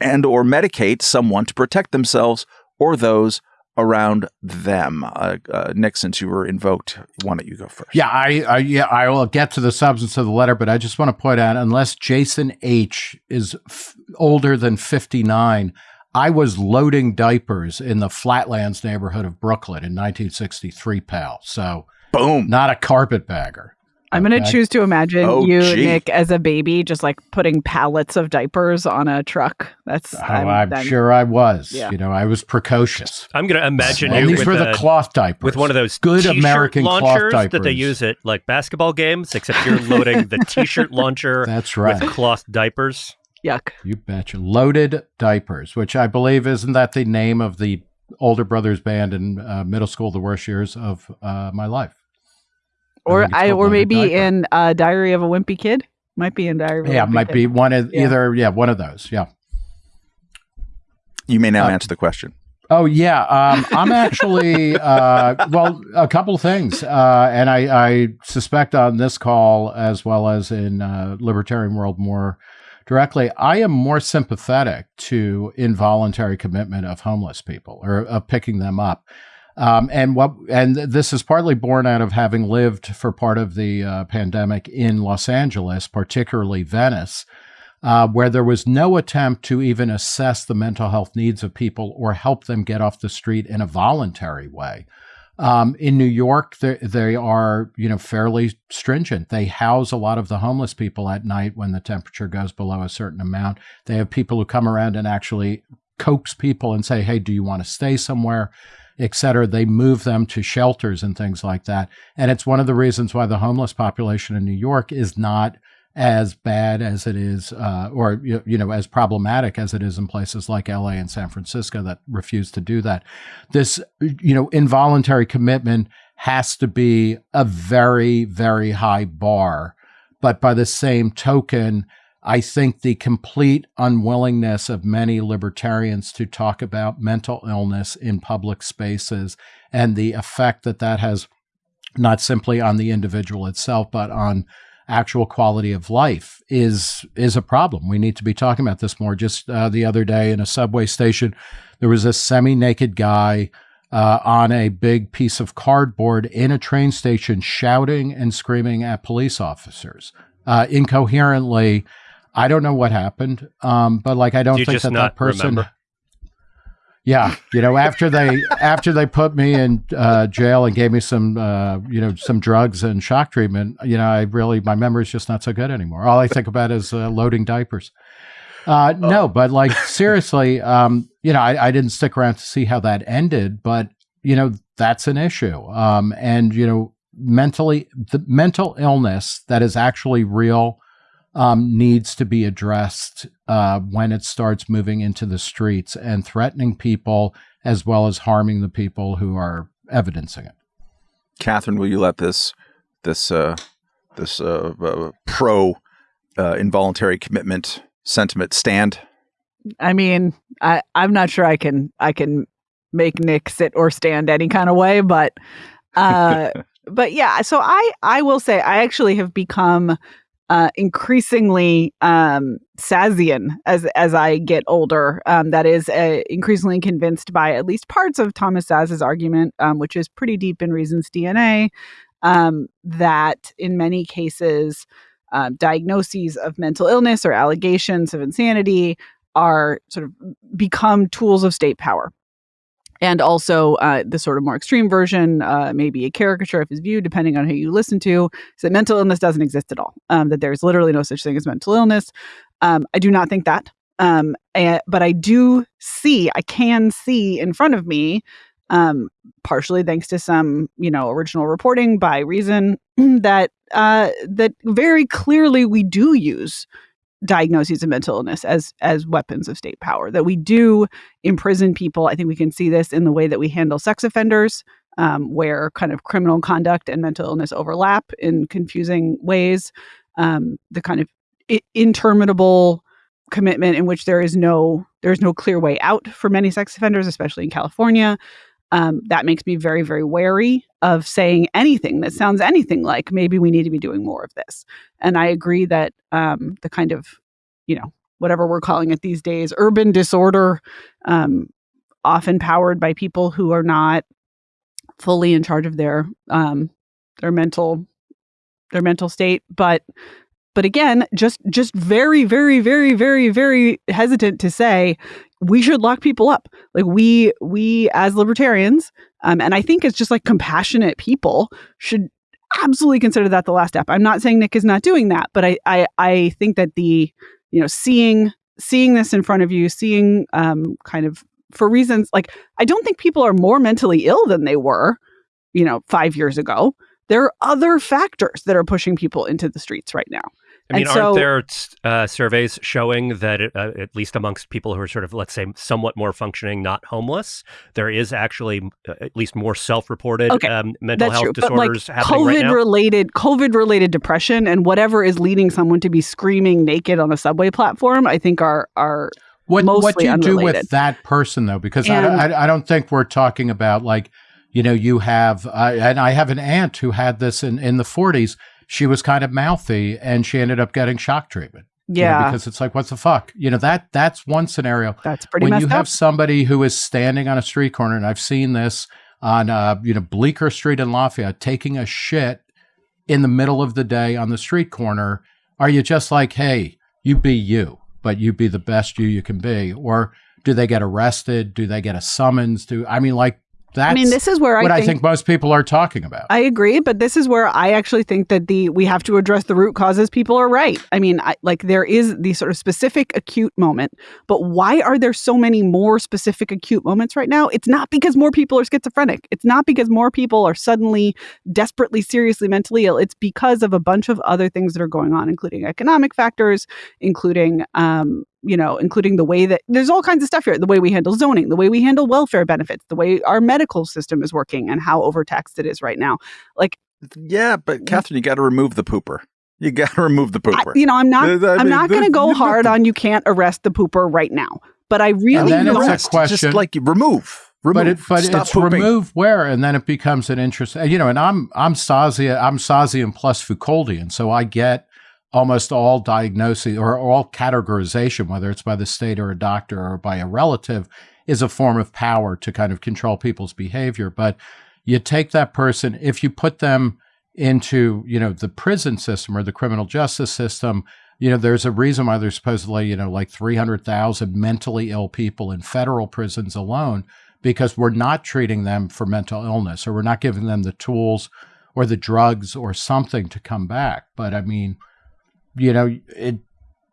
A: and or medicate someone to protect themselves or those around them? Uh, uh, Nick, since you were invoked, why don't you go first?
B: Yeah, I, I yeah I will get to the substance of the letter, but I just want to point out unless Jason H is f- older than fifty nine, I was loading diapers in the Flatlands neighborhood of Brooklyn in 1963, pal. So
A: Boom.
B: not a carpetbagger.
C: I'm going to choose to imagine
A: Oh,
C: you,
A: gee.
C: Nick, as a baby, just like putting pallets of diapers on a truck. That's
B: Oh, I'm, sure I was.
C: Yeah.
B: You know, I was precocious.
E: I'm going to imagine
B: and
E: you
B: these
E: with,
B: were the
E: a-
B: cloth diapers.
E: with one of those
B: good
E: t-shirt
B: American cloth
E: launchers
B: diapers
E: that they use at like basketball games, except you're loading the t-shirt launcher <laughs>
B: That's right.
E: with cloth diapers.
C: Yuck.
B: You betcha. Loaded diapers, which I believe isn't that the name of the older brothers band in uh, middle school, the worst years of uh, my life.
C: Or
B: think it's
C: I, or maybe
B: Diaper.
C: in uh, Diary of a Wimpy Kid. Might be in Diary of a
B: Yeah,
C: Wimpy
B: might
C: Kid.
B: be one of
C: Yeah.
B: either. Yeah, one of those. Yeah.
A: You may now
B: Uh,
A: answer the question.
B: Oh yeah, um, I'm <laughs> actually uh, well. A couple of things, uh, and I, I suspect on this call as well as in uh, libertarian world more directly, I am more sympathetic to involuntary commitment of homeless people or of picking them up. Um, and what and this is partly born out of having lived for part of the uh, pandemic in Los Angeles, particularly Venice, uh, where there was no attempt to even assess the mental health needs of people or help them get off the street in a voluntary way. Um, in New York, they, they are you know fairly stringent. They house a lot of the homeless people at night when the temperature goes below a certain amount. They have people who come around and actually coax people and say, "Hey, do you want to stay somewhere?" Et cetera. They move them to shelters and things like that. And it's one of the reasons why the homeless population in New York is not as bad as it is, uh, or you you know, as problematic as it is in places like LA and San Francisco that refuse to do that. This, you know, involuntary commitment has to be a very, very high bar. But by the same token, I think the complete unwillingness of many libertarians to talk about mental illness in public spaces and the effect that that has not simply on the individual itself, but on actual quality of life is is a problem. We need to be talking about this more. Just uh, the other day in a subway station, there was a semi-naked guy uh, on a big piece of cardboard in a train station, shouting and screaming at police officers uh, incoherently. I don't know what happened, um, but like I don't
E: you
B: think that that person.
E: remember?
B: Yeah, you know, after they <laughs> after they put me in uh, jail and gave me some, uh, you know, some drugs and shock treatment, you know, I really my memory's just not so good anymore. All I think about is uh, loading diapers. Uh, no, but like seriously, um, you know, I, I didn't stick around to see how that ended, but you know, that's an issue. Um, and you know, mentally, the mental illness that is actually real um, needs to be addressed uh, when it starts moving into the streets and threatening people as well as harming the people who are evidencing it.
A: Katherine, will you let this this uh, this uh, uh, pro uh, involuntary commitment sentiment stand?
C: I mean, I I'm not sure I can I can make Nick sit or stand any kind of way, but uh <laughs> but yeah, so I I will say I actually have become uh, increasingly um, Szaszian as as I get older. Um, that is uh, increasingly convinced by at least parts of Thomas Szasz's argument, um, which is pretty deep in Reason's DNA, um, that in many cases, uh, diagnoses of mental illness or allegations of insanity are sort of become tools of state power. And also uh, the sort of more extreme version, uh, maybe a caricature of his view, depending on who you listen to, is that mental illness doesn't exist at all. Um, that there's literally no such thing as mental illness. Um, I do not think that, um, and, but I do see, I can see in front of me, um, partially thanks to some, you know, original reporting by Reason, <clears throat> that uh, that very clearly we do use diagnoses of mental illness as as weapons of state power that we do imprison people. I think we can see this in the way that we handle sex offenders um, where kind of criminal conduct and mental illness overlap in confusing ways. Um, the kind of interminable commitment in which there is no there's no clear way out for many sex offenders especially in california um, that makes me very very wary of saying anything that sounds anything like maybe we need to be doing more of this. And i agree that um, the kind of you know whatever we're calling it these days urban disorder um, often powered by people who are not fully in charge of their um, their mental their mental state. But but again just just very very very very very hesitant to say we should lock people up. Like we we as libertarians um, and i think it's just like compassionate people should absolutely consider that the last step. I'm not saying nick is not doing that but i i, I think that the you know seeing seeing this in front of you seeing um, kind of for reasons like i don't think people are more mentally ill than they were you know five years ago. There are other factors that are pushing people into the streets right now
E: I mean,
C: And
E: aren't there uh, surveys showing that, it, uh, at least amongst people who are sort of, let's say, somewhat more functioning, not homeless, there is actually uh, at least more self-reported
C: Okay,
E: um, mental
C: That's
E: health
C: true. But like
E: disorders happening right
C: COVID
E: now?
C: related COVID related depression and whatever is leading someone to be screaming naked on a subway platform, I think are are
B: What what
C: mostly
B: do you do with that person though? Because I,
C: And-
B: don't- I I don't think we're talking about like you know you have I and I have an aunt who had this in in the 40s. She was kind of mouthy and she ended up getting shock treatment. you know,
C: yeah,
B: because it's like what the fuck you know that that's one scenario.
C: that's pretty
B: when you
C: up.
B: have somebody who is standing on a street corner, and I've seen this on uh, you know Bleecker Street in Lafayette, taking a shit in the middle of the day on the street corner, are you just like, hey, you be you, but you be the best you you can be, or do they get arrested? Do they get a summons? Do I mean like that's
C: I mean, this is where I
B: what
C: think,
B: I think most people are talking about.
C: I agree, but this is where I actually think that the we have to address the root causes. People are right. I mean, I, like there is the sort of specific acute moment, but why are there so many more specific acute moments right now? It's not because more people are schizophrenic. It's not because more people are suddenly desperately, seriously mentally ill. It's because of a bunch of other things that are going on, including economic factors, including um, you know, including the way that there's all kinds of stuff here. The way we handle zoning, the way we handle welfare benefits, the way our medical system is working, and how overtaxed it is right now. Like,
A: Yeah, but Katherine, you got to remove the pooper. You <laughs> got to remove the pooper.
C: I,
A: pooper.
C: you know, I'm not.
A: I
C: I'm
A: mean,
C: not going to go hard on you can't arrest the pooper right now. But I really
B: then it's
C: don't.
B: a question-
A: Just like remove. Remove.
B: but it, but it's
A: pooping.
B: removed where, and then it becomes an interest. You know, and I'm I'm Szaszian, I'm Szaszian plus Foucauldian, so I get almost all diagnosis or all categorization, whether it's by the state or a doctor or by a relative, is a form of power to kind of control people's behavior. But you take that person, if you put them into, you know, the prison system or the criminal justice system, you know, there's a reason why there's supposedly, you know, like 300,000 mentally ill people in federal prisons alone, because we're not treating them for mental illness or we're not giving them the tools or the drugs or something to come back. But I mean, you know, it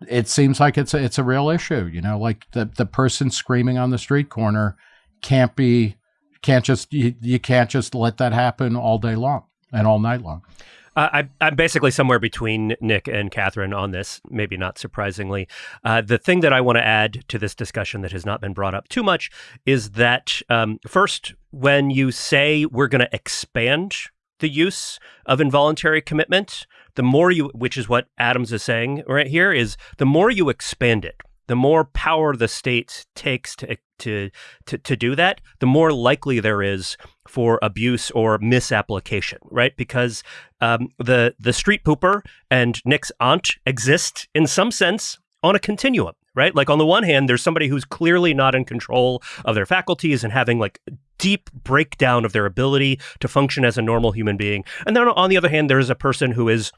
B: it seems like it's a, it's a real issue. You know, like the the person screaming on the street corner can't be can't just you, you can't just let that happen all day long and all night long.
E: Uh, I, I'm basically somewhere between Nick and Katherine on this, maybe not surprisingly. Uh, the thing that I want to add to this discussion that has not been brought up too much is that, um, first, when you say we're going to expand the use of involuntary commitment, the more you, which is what Adams is saying right here, is the more you expand it, the more power the state takes to to to, to do that, the more likely there is for abuse or misapplication, right? Because um, the the street pooper and Nick's aunt exist in some sense on a continuum, right? Like on the one hand, there's somebody who's clearly not in control of their faculties and having like deep breakdown of their ability to function as a normal human being, and then on the other hand, there's a person who is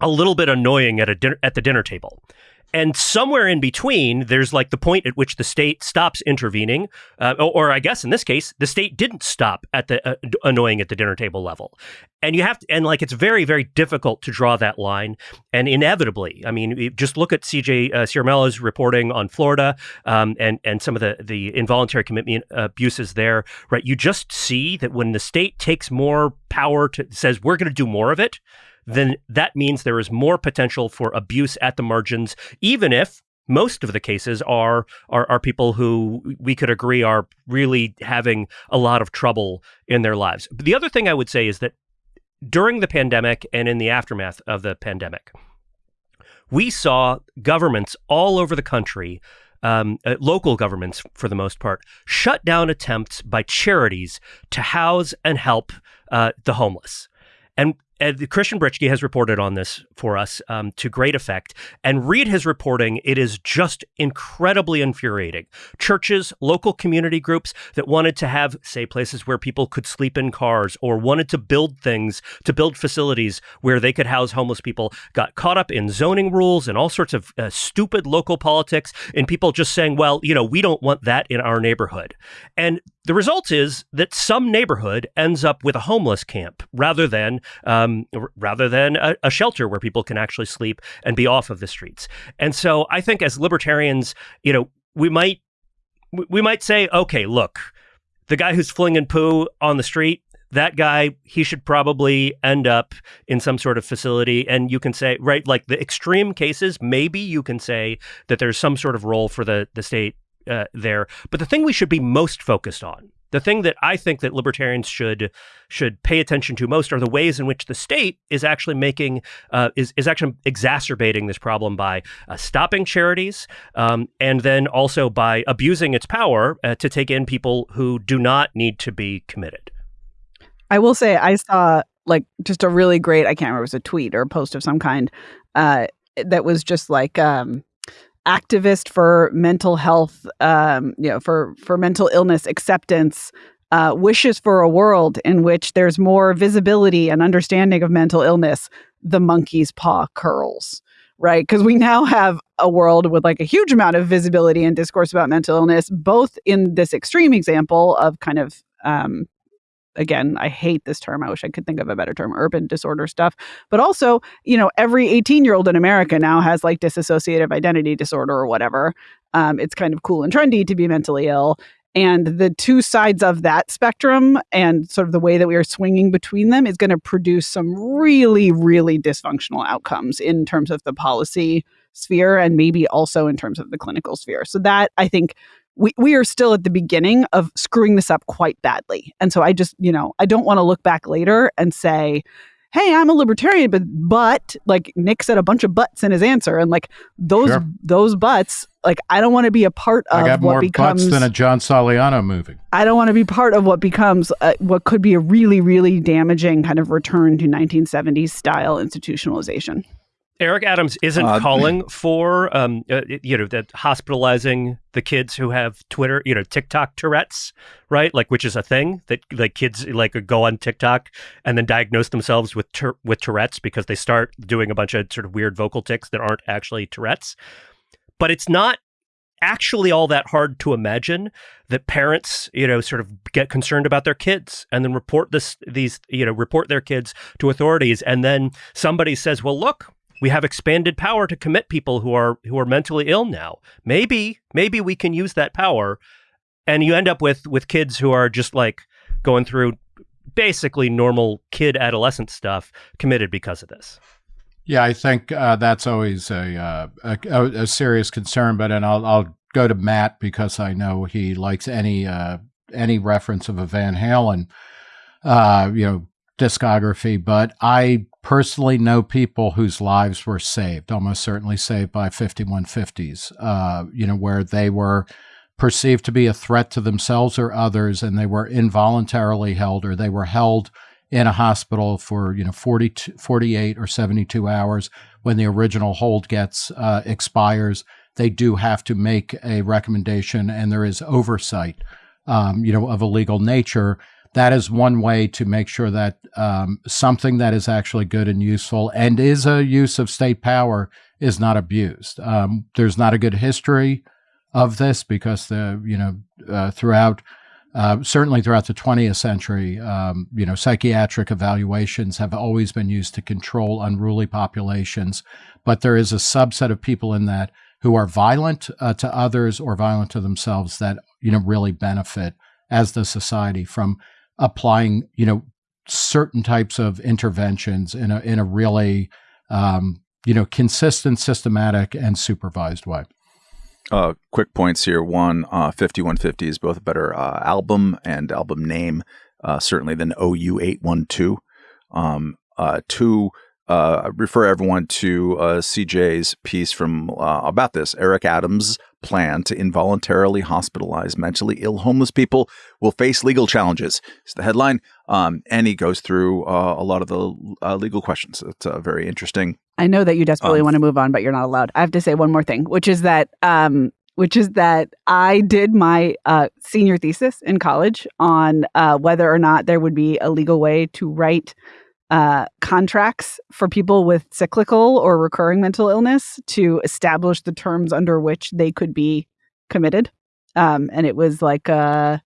E: a little bit annoying at a dinner, at the dinner table. And somewhere in between, there's like the point at which the state stops intervening, uh, or, or, I guess in this case, the state didn't stop at the uh, annoying at the dinner table level. And you have to, and like it's very, very difficult to draw that line. And inevitably, I mean, just look at CJ uh, reporting on Florida um, and and some of the the involuntary commitment abuses there. Right, you just see that when the state takes more power to says we're going to do more of it then that means there is more potential for abuse at the margins, even if most of the cases are, are are people who we could agree are really having a lot of trouble in their lives. But the other thing I would say is that during the pandemic and in the aftermath of the pandemic, we saw governments all over the country um, uh, local governments, for the most part, shut down attempts by charities to house and help uh, the homeless. And Ed, Christian Britschgi has reported on this for us um, to great effect. And read his reporting. It is just incredibly infuriating. Churches, local community groups that wanted to have, say, places where people could sleep in cars or wanted to build things, to build facilities where they could house homeless people, got caught up in zoning rules and all sorts of uh, stupid local politics and people just saying, well, you know, we don't want that in our neighborhood. And the result is that some neighborhood ends up with a homeless camp rather than um, rather than a, a, shelter where people can actually sleep and be off of the streets. And so I think as libertarians, you know, we might we might say, okay, look, the guy who's flinging poo on the street, that guy, he should probably end up in some sort of facility. And you can say, right, like the extreme cases, maybe you can say that there's some sort of role for the the state uh, there. But the thing we should be most focused on, the thing that I think that libertarians should should pay attention to most, are the ways in which the state is actually making uh, is is actually exacerbating this problem by uh, stopping charities um, and then also by abusing its power uh, to take in people who do not need to be committed.
C: I will say I saw like just a really great I can't remember it was a tweet or a post of some kind uh, that was just like um, activist for mental health, um, you know, for for mental illness acceptance, uh, wishes for a world in which there's more visibility and understanding of mental illness. The monkey's paw curls, right? Because we now have a world with like a huge amount of visibility and discourse about mental illness, both in this extreme example of kind of um, again, I hate this term. I wish I could think of a better term, urban disorder stuff. But also, you know, every 18 year old in America now has like dissociative identity disorder or whatever. Um, it's kind of cool and trendy to be mentally ill. And the two sides of that spectrum and sort of the way that we are swinging between them is going to produce some really, really dysfunctional outcomes in terms of the policy sphere and maybe also in terms of the clinical sphere. So, that I think we, we are still at the beginning of screwing this up quite badly. And so I just, you know, I don't want to look back later and say, hey, I'm a libertarian, but but like Nick said a bunch of buts in his answer. And like those sure. those buts, like I don't want to be a part of
B: I got
C: what
B: more
C: becomes
B: butts than a John Sauliano movie.
C: I don't want to be part of what becomes uh, what could be a really, really damaging kind of return to 1970s style institutionalization.
E: Eric Adams isn't uh, calling for, um, uh, you know, that hospitalizing the kids who have Twitter, you know, TikTok Tourette's, right? Like, which is a thing that like kids like go on TikTok and then diagnose themselves with tur- with Tourette's because they start doing a bunch of sort of weird vocal tics that aren't actually Tourette's. But it's not actually all that hard to imagine that parents, you know, sort of get concerned about their kids and then report this these, you know, report their kids to authorities and then somebody says, "Well, look, we have expanded power to commit people who are who are mentally ill now. Maybe maybe we can use that power and you end up with with kids who are just like going through basically normal kid adolescent stuff committed because of this.
B: Yeah, I think uh, that's always a, uh, a, a serious concern. But and I'll I'll go to Matt because I know he likes any uh, any reference of a Van Halen, uh, you know, discography. But I personally know people whose lives were saved, almost certainly saved by 5150s, uh, you know, where they were perceived to be a threat to themselves or others, and they were involuntarily held or they were held in a hospital for, you know, 40, 48 or 72 hours when the original hold gets uh, expires. They do have to make a recommendation, and there is oversight, um, you know, of a legal nature that is one way to make sure that um, something that is actually good and useful and is a use of state power is not abused. Um, there's not a good history of this because the you know uh, throughout uh, certainly throughout the 20th century, um, you know, psychiatric evaluations have always been used to control unruly populations, but there is a subset of people in that who are violent uh, to others or violent to themselves that you know really benefit as the society from applying you know certain types of interventions in a in a really um, you know consistent, systematic, and supervised way.
A: Uh, quick points here. One, uh, 5150 is both a better uh, album and album name, uh, certainly than OU812. Um, uh, two, uh, refer everyone to uh, CJ's piece from uh, about this. Eric Adams' plan to involuntarily hospitalize mentally ill homeless people will face legal challenges. It's the headline, um, and he goes through uh, a lot of the uh, legal questions. It's uh, very interesting.
C: I know that you desperately
A: Um,
C: want to move on, but you're not allowed. I have to say one more thing, which is that um, which is that I did my uh, senior thesis in college on uh, whether or not there would be a legal way to write uh, contracts for people with cyclical or recurring mental illness to establish the terms under which they could be committed. Um, and it was like uh,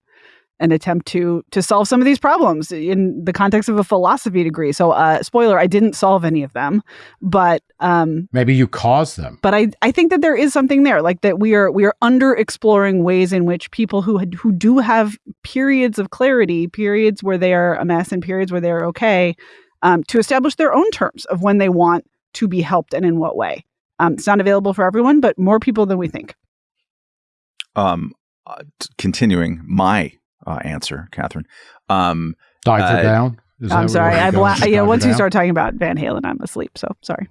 C: an attempt to to solve some of these problems in the context of a philosophy degree. So, uh, spoiler: I didn't solve any of them, but um,
B: Maybe you caused them.
C: but I, I think that there is something there, like that we are we are under exploring ways in which people who had, who do have periods of clarity, periods where they are a mess, and periods where they are okay, um, to establish their own terms of when they want to be helped and in what way. Um, it's not available for everyone, but more people than we think.
A: Um, uh, t- continuing my uh, answer, Katherine. Um,
B: Diver
A: Uh,
B: down. Is
C: I'm sorry. I bla- yeah.
B: diver
C: Once you start talking about Van Halen, I'm asleep. So sorry.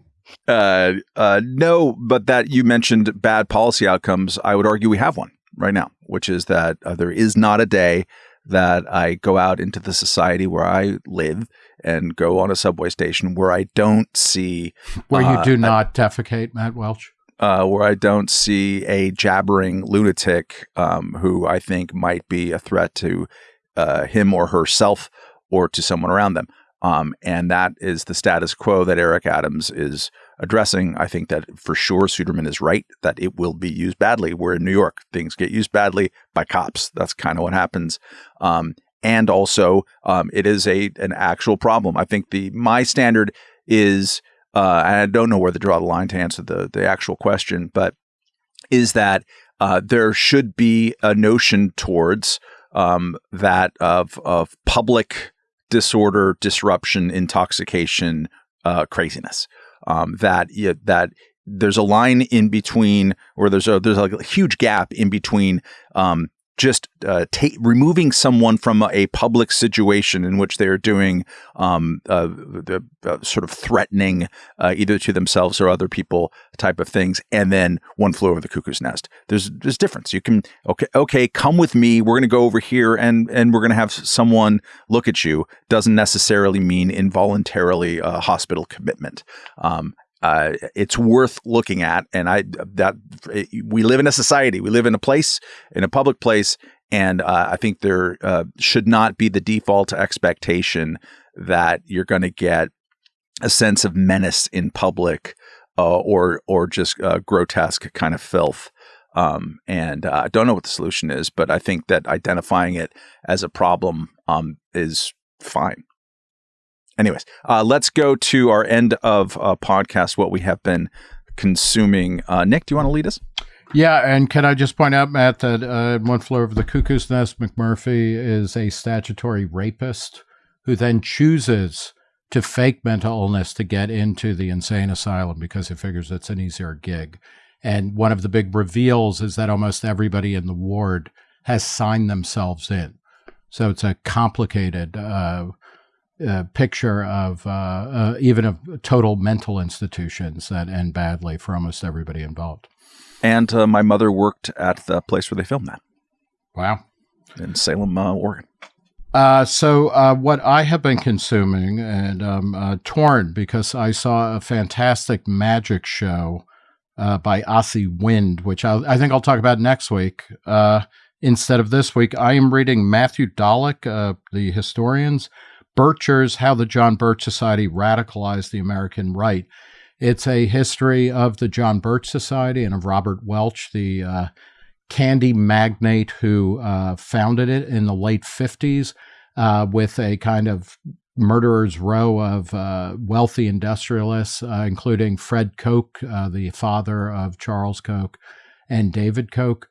A: Uh, uh, no, but that you mentioned bad policy outcomes. I would argue we have one right now, which is that uh, there is not a day that I go out into the society where I live and go on a subway station where I don't see
B: where you
A: uh,
B: do
A: I-
B: not defecate, Matt Welch.
A: uh, where I don't see a jabbering lunatic um, who I think might be a threat to uh, him or herself or to someone around them. Um, and that is the status quo that Eric Adams is addressing. I think that for sure Suderman is right that it will be used badly. We're in New York; things get used badly by cops. That's kind of what happens. Um, and also, um, it is a an actual problem. I think the my standard is uh, and I don't know where to draw the line to answer the the actual question, but is that uh, there should be a notion towards um, that of of public disorder, disruption, intoxication, uh, craziness. Um, that yeah, that there's a line in between, or there's a there's like a huge gap in between um, just uh, ta- removing someone from a, public situation in which they are doing um, uh, the uh, sort of threatening uh, either to themselves or other people type of things, and then one flew over the cuckoo's nest. There's there's difference. You can okay okay come with me. We're going to go over here and and we're going to have someone look at you. Doesn't necessarily mean involuntarily hospital commitment. Um, uh, it's worth looking at, and I that we live in a society, we live in a place, in a public place, and uh, I think there uh, should not be the default expectation that you're going to get a sense of menace in public uh, or or just uh, grotesque kind of filth. Um, and uh, I don't know what the solution is, but I think that identifying it as a problem um, is fine. Anyways, uh, let's go to our end of uh, podcast. What we have been consuming. Uh, Nick, do you want to lead us?
B: Yeah, and can I just point out, Matt, that uh, One Flew Over the Cuckoo's Nest, McMurphy is a statutory rapist who then chooses to fake mental illness to get into the insane asylum because he figures it's an easier gig. And one of the big reveals is that almost everybody in the ward has signed themselves in. So it's a complicated uh, uh, picture of uh, uh, even of total mental institutions that end badly for almost everybody involved.
A: And uh, my mother worked at the place where they filmed that
B: Wow.
A: in Salem, uh, Oregon.
B: Uh, so uh, what I have been consuming and um, uh, torn because I saw a fantastic magic show uh, by Asi Wind, which I'll, I think I'll talk about next week. Uh, instead of this week, I am reading Matthew Dallek, uh, the historians, Birchers, How the John Birch Society Radicalized the American Right. It's a history of the John Birch Society and of Robert Welch, the uh, candy magnate who uh, founded it in the late 50s uh, with a kind of murderer's row of uh, wealthy industrialists, uh, including Fred Koch, uh, the father of Charles Koch, and David Koch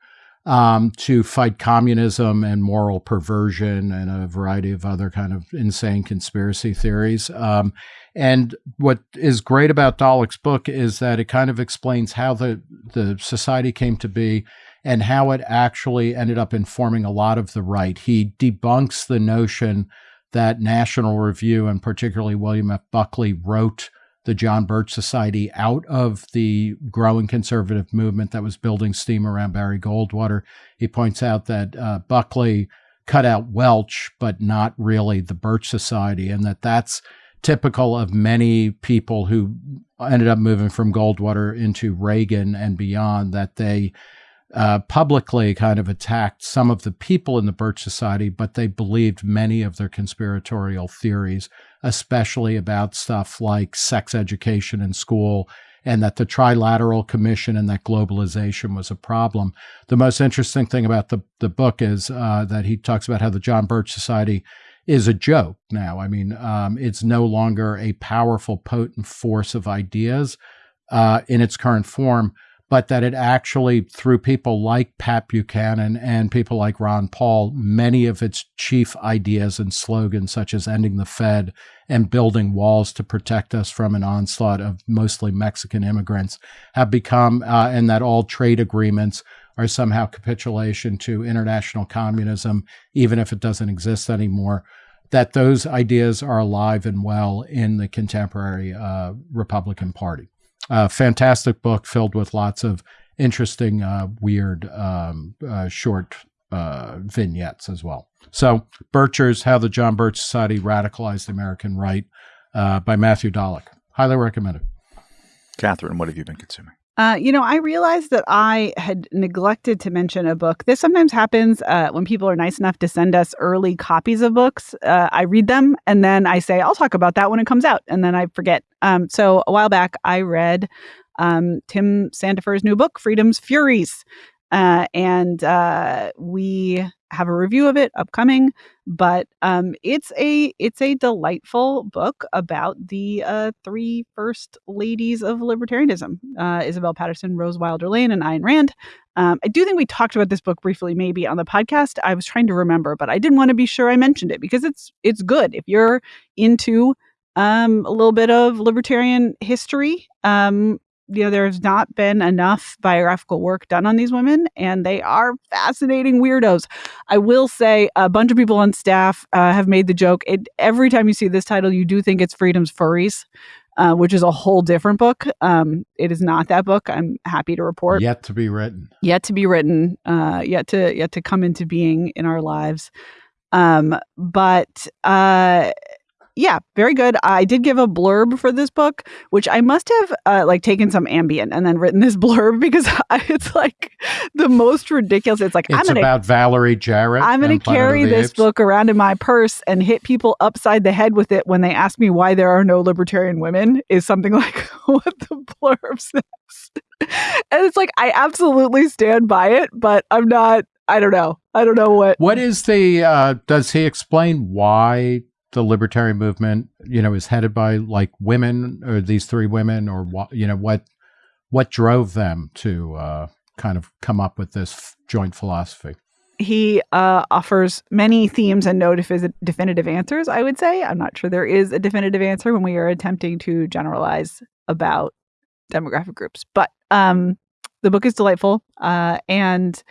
B: um, to fight communism and moral perversion and a variety of other kind of insane conspiracy theories. Um, and what is great about Dallek's book is that it kind of explains how the the society came to be and how it actually ended up informing a lot of the right. He debunks the notion that National Review and particularly William F. Buckley wrote the John Birch Society out of the growing conservative movement that was building steam around Barry Goldwater. He points out that uh, Buckley cut out Welch, but not really the Birch Society, and that that's typical of many people who ended up moving from Goldwater into Reagan and beyond, that they uh, publicly kind of attacked some of the people in the Birch Society, but they believed many of their conspiratorial theories, especially about stuff like sex education in school and that the Trilateral Commission and that globalization was a problem. The most interesting thing about the, the book is uh, that he talks about how the John Birch Society is a joke now. I mean, um, it's no longer a powerful, potent force of ideas uh, in its current form but that it actually, through people like Pat Buchanan and people like Ron Paul, many of its chief ideas and slogans, such as ending the Fed and building walls to protect us from an onslaught of mostly Mexican immigrants, have become, uh, and that all trade agreements are somehow capitulation to international communism, even if it doesn't exist anymore that those ideas are alive and well in the contemporary uh, Republican Party. Uh, fantastic book filled with lots of interesting, uh, weird, um, uh, short uh, vignettes as well. So, Birchers, How the John Birch Society Radicalized the American Right uh, by Matthew Dallek. Highly recommended.
A: Katherine, what have you been consuming?
C: Uh, you know, I realized that I had neglected to mention a book. This sometimes happens uh, when people are nice enough to send us early copies of books. Uh, I read them and then I say, I'll talk about that when it comes out. And then I forget. Um, so a while back, I read um, Tim Sandefur's new book, Freedom's Furies. Uh, and uh, we have a review of it upcoming but um, it's a it's a delightful book about the uh, three first ladies of libertarianism uh, isabel Paterson, rose wilder lane and ayn rand. Um, i do think we talked about this book briefly maybe on the podcast. I was trying to remember but i didn't want to be sure i mentioned it because it's it's good. If you're into um, a little bit of libertarian history um, you know, there's not been enough biographical work done on these women, and they are fascinating weirdos. I will say a bunch of people on staff uh, have made the joke. It, every time you see this title, you do think it's Freedom's Furries. Uh, which is a whole different book. Um, it is not that book. I'm happy to report.
B: Yet to be written.
C: Yet to be written. Uh, yet to yet to come into being in our lives. Um, but uh, yeah, very good. I did give a blurb for this book, which I must have uh, like taken some Ambien and then written this <laughs> blurb because it's like the most ridiculous. It's like
B: it's
C: I'm gonna,
B: about Valerie Jarrett.
C: I'm going to carry this Apes. book around in my purse and hit people upside the head with it when they ask me why there are no libertarian women. Is something <laughs> like what the blurb <laughs> says, and it's like I absolutely stand by it, but I'm not. I don't know. I don't know what.
B: What is the? Uh, does he explain why the libertarian movement, you know, is headed by like women or these three women or what, you know, what, what drove them to uh, kind of come up with this joint philosophy?
C: He uh, offers many themes and no defi- definitive answers, I would say. I'm not sure there is a definitive answer when we are attempting to generalize about demographic groups. But um, the book is delightful uh, and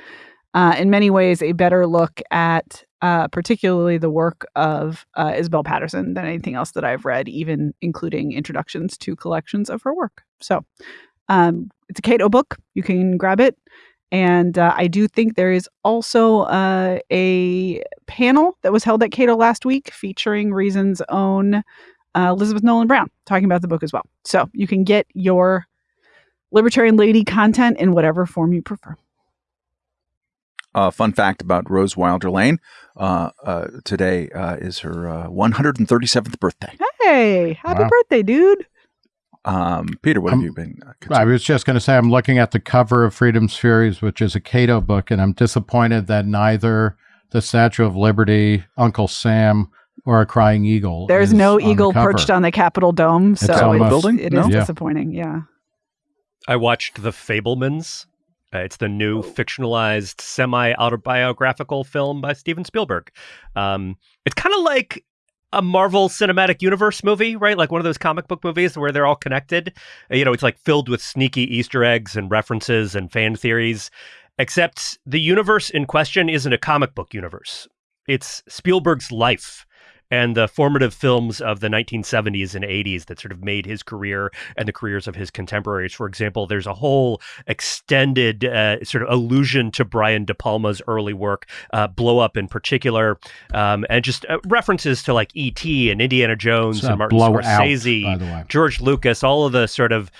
C: uh, in many ways a better look at uh, particularly the work of uh, Isabel Paterson than anything else that I've read, even including introductions to collections of her work. So um, it's a Cato book. You can grab it. And uh, I do think there is also uh, a panel that was held at Cato last week featuring Reason's own uh, Elizabeth Nolan Brown talking about the book as well. So you can get your Libertarian Lady content in whatever form you prefer.
A: Uh, fun fact about Rose Wilder Lane: uh, uh, today uh, is her 137th birthday.
C: Hey, happy
B: Wow.
C: birthday, dude.
A: Um, Peter, what have
B: Um,
A: you been? Uh,
B: I was just going to say, I'm looking at the cover of Freedom's Furies, which is a Cato book, and I'm disappointed that neither the Statue of Liberty, Uncle Sam, or a Crying Eagle.
C: There's
B: is
C: no
B: on the
C: eagle
B: cover.
C: perched on the Capitol dome, so
B: on the
C: it's-
A: building?
C: it
A: No?
C: disappointing. Yeah.
E: I watched The Fabelmans. Uh, it's the new fictionalized, semi autobiographical film by Steven Spielberg. Um, it's kind of like a Marvel Cinematic Universe movie, right? Like one of those comic book movies where they're all connected. Uh, You know, it's like filled with sneaky Easter eggs and references and fan theories. Except the universe in question isn't a comic book universe. It's Spielberg's life and the formative films of the 1970s and 80s that sort of made his career and the careers of his contemporaries. For example, there's a whole extended uh, sort of allusion to Brian De Palma's early work, uh, Blow Up in particular, um, and just uh, references to like E.T. and Indiana Jones and Martin Scorsese.
B: by the way.
E: George Lucas, all of the sort of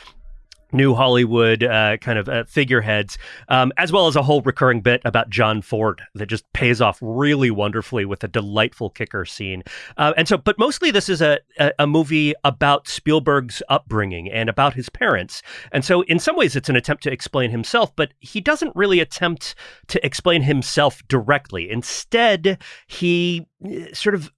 E: new Hollywood uh, kind of uh, figureheads, um, as well as a whole recurring bit about John Ford that just pays off really wonderfully with a delightful kicker scene. Uh, and so, but mostly this is a, a, a movie about Spielberg's upbringing and about his parents. And so, in some ways, it's an attempt to explain himself, but he doesn't really attempt to explain himself directly. Instead, he uh, sort of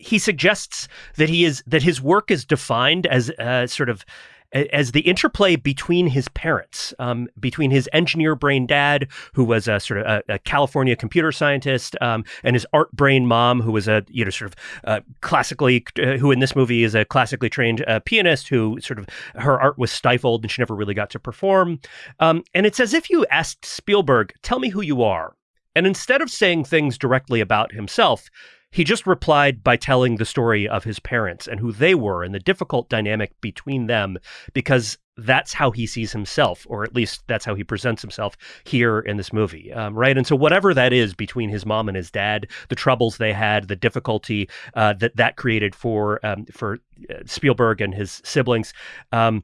E: he suggests that he is that his work is defined as uh, sort of as the interplay between his parents, um, between his engineer brain dad, who was a sort of a, a California computer scientist, um, and his art brain mom, who was a you know sort of uh, classically, uh, who in this movie is a classically trained uh, pianist, who sort of her art was stifled and she never really got to perform. Um, and it's as if you asked Spielberg, "Tell me who you are," and instead of saying things directly about himself. He just replied by telling the story of his parents and who they were and the difficult dynamic between them, because that's how he sees himself, or at least that's how he presents himself here in this movie, um, right? And so, whatever that is between his mom and his dad, the troubles they had, the difficulty uh, that that created for um, for uh, Spielberg and his siblings, um,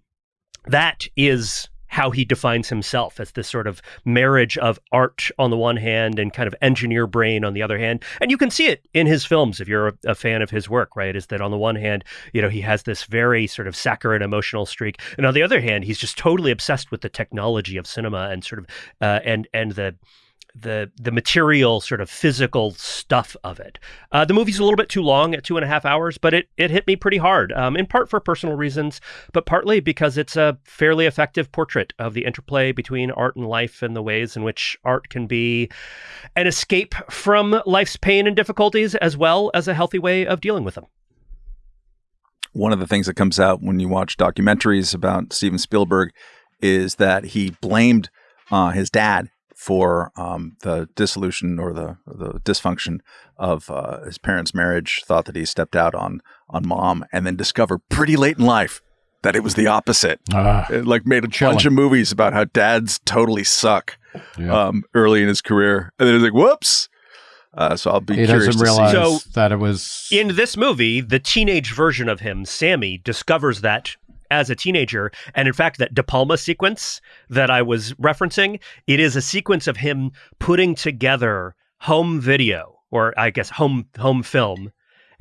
E: that is how he defines himself as this sort of marriage of art on the one hand and kind of engineer brain on the other hand. And you can see it in his films if you're a, fan of his work, right? Is that on the one hand, you know, he has this very sort of saccharine emotional streak, and on the other hand, he's just totally obsessed with the technology of cinema and sort of uh, and and the the the material sort of physical stuff of it. Uh, the movie's a little bit too long at two and a half hours, but it it hit me pretty hard. Um, in part for personal reasons, but partly because it's a fairly effective portrait of the interplay between art and life and the ways in which art can be an escape from life's pain and difficulties, as well as a healthy way of dealing with them.
A: one of the things that comes out when you watch documentaries about Steven Spielberg is that he blamed uh, his dad for um, the dissolution or the the dysfunction of uh, his parents' marriage. Thought that he stepped out on on mom, and then discovered pretty late in life that it was the opposite.
B: Ah,
A: It like made a
B: Chilling.
A: bunch of movies about how dads totally suck
B: yeah.
A: um, early in his career, and then he's like, "Whoops." Uh, so I'll be
B: he
A: curious
B: doesn't
A: to
B: realize
A: see.
E: So,
B: that it was
E: In this movie, the teenage version of him, Sammy, discovers that as a teenager. And in fact, that De Palma sequence that I was referencing, it is a sequence of him putting together home video, or I guess home home film,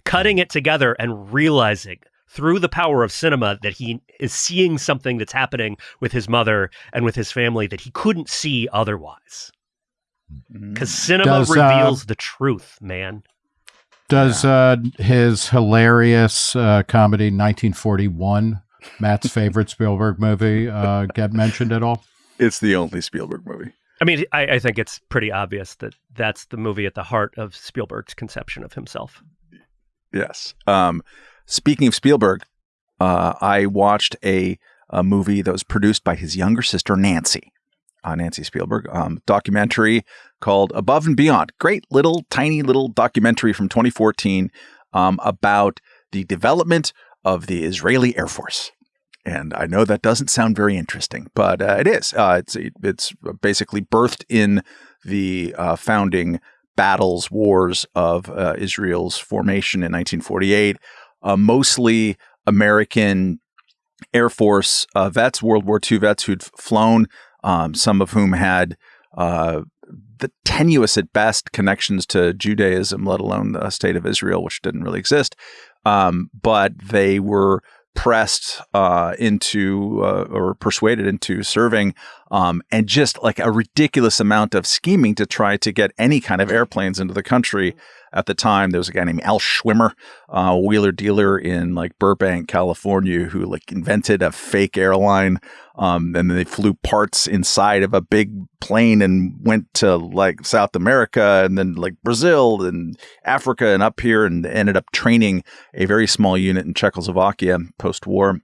E: cutting it together and realizing through the power of cinema that he is seeing something that's happening with his mother and with his family that he couldn't see otherwise. Because cinema
B: Does, uh,
E: reveals the truth, man.
B: Does uh, his hilarious uh, comedy 1941, Matt's favorite Spielberg movie, uh, get mentioned at all?
A: it's the only Spielberg movie.
E: I mean, I, I think it's pretty obvious that that's the movie at the heart of Spielberg's conception of himself.
A: Yes. Um, speaking of Spielberg, uh, I watched a, a movie that was produced by his younger sister, Nancy. Uh, Nancy Spielberg, um, documentary called Above and Beyond. Great little, tiny little documentary from 2014 um, about the development of the Israeli Air Force. And I know that doesn't sound very interesting, but uh, it is. Uh, it's it's basically birthed in the uh, founding battles, wars of uh, Israel's formation in 1948. Uh, mostly American Air Force uh, vets, World War II vets who'd flown, um, some of whom had the tenuous at best connections to Judaism, let alone the state of Israel, which didn't really exist. Um, but they were pressed uh, into uh, or persuaded into serving, um, and just like a ridiculous amount of scheming to try to get any kind of airplanes into the country. At the time, there was a guy named Al Schwimmer, uh, wheeler dealer in like Burbank, California, who like invented a fake airline um, and then they flew parts inside of a big plane and went to like South America and then like Brazil and Africa and up here and ended up training a very small unit in Czechoslovakia post war.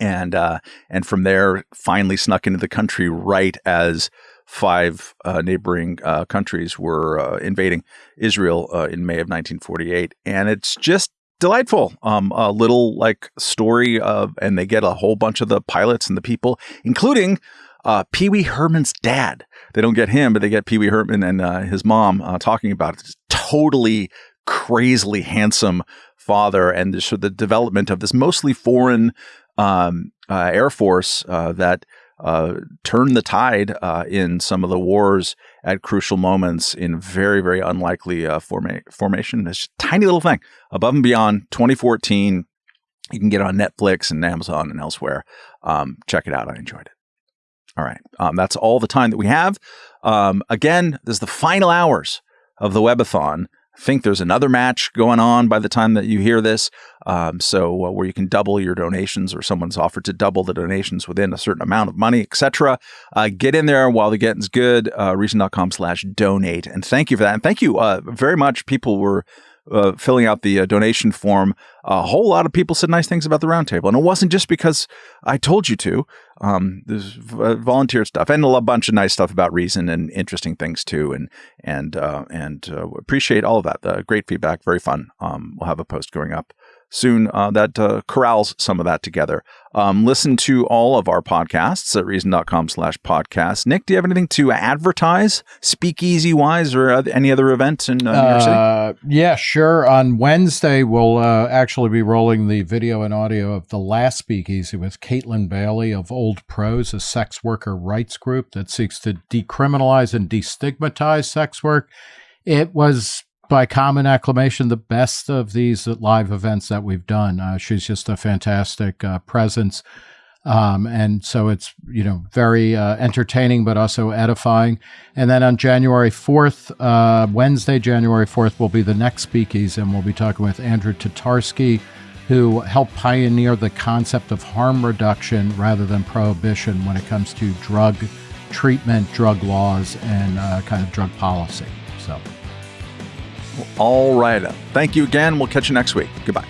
A: And uh, and from there, finally snuck into the country right as five uh, neighboring uh, countries were uh, invading Israel uh, in May of 1948. And it's just delightful. Um, a little like story of, and they get a whole bunch of the pilots and the people, including uh, Pee Wee Herman's dad. They don't get him, but they get Pee Wee Herman and uh, his mom uh, talking about it. It's totally crazily handsome father, and the, the development of this mostly foreign um, uh, air force that uh, turn the tide uh, in some of the wars at crucial moments in very, very unlikely uh, forma- formation. This tiny little thing above and beyond 2014. You can get on Netflix and Amazon and elsewhere. Um, check it out. I enjoyed it. All right. Um, that's all the time that we have. Um, again, this is the final hours of the webathon think there's another match going on by the time that you hear this. Um, so uh, where you can double your donations, or someone's offered to double the donations within a certain amount of money, etc. Uh, get in there while the getting's good. Uh, Reason.com/slash donate, and thank you for that. And thank you uh, very much. People were uh, filling out the uh, donation form, a whole lot of people said nice things about the roundtable, and it wasn't just because I told you to. Um, there's uh, volunteer stuff and a bunch of nice stuff about Reason and interesting things too, and and uh, and uh, appreciate all of that. The great feedback, very fun. Um, we'll have a post going up soon uh, that uh, corrals some of that together. Um, listen to all of our podcasts at reason.com slash podcast. Nick, do you have anything to advertise, speakeasy wise, or any other events in uh, New York City?
B: Uh, yeah, sure. On Wednesday, we'll uh, actually be rolling the video and audio of the last speakeasy with Kaytlin Bailey of Old Pros, a sex worker rights group that seeks to decriminalize and destigmatize sex work. It was by common acclamation, the best of these live events that we've done. Uh, she's just a fantastic uh, presence. Um, and so it's, you know, very uh, entertaining, but also edifying. And then on January 4th, uh, Wednesday, January 4th, will be the next speakeasy, and we'll be talking with Andrew Tatarsky, who helped pioneer the concept of harm reduction rather than prohibition when it comes to drug treatment, drug laws, and uh, kind of drug policy. So.
A: All right. Thank you again. We'll catch you next week. Goodbye.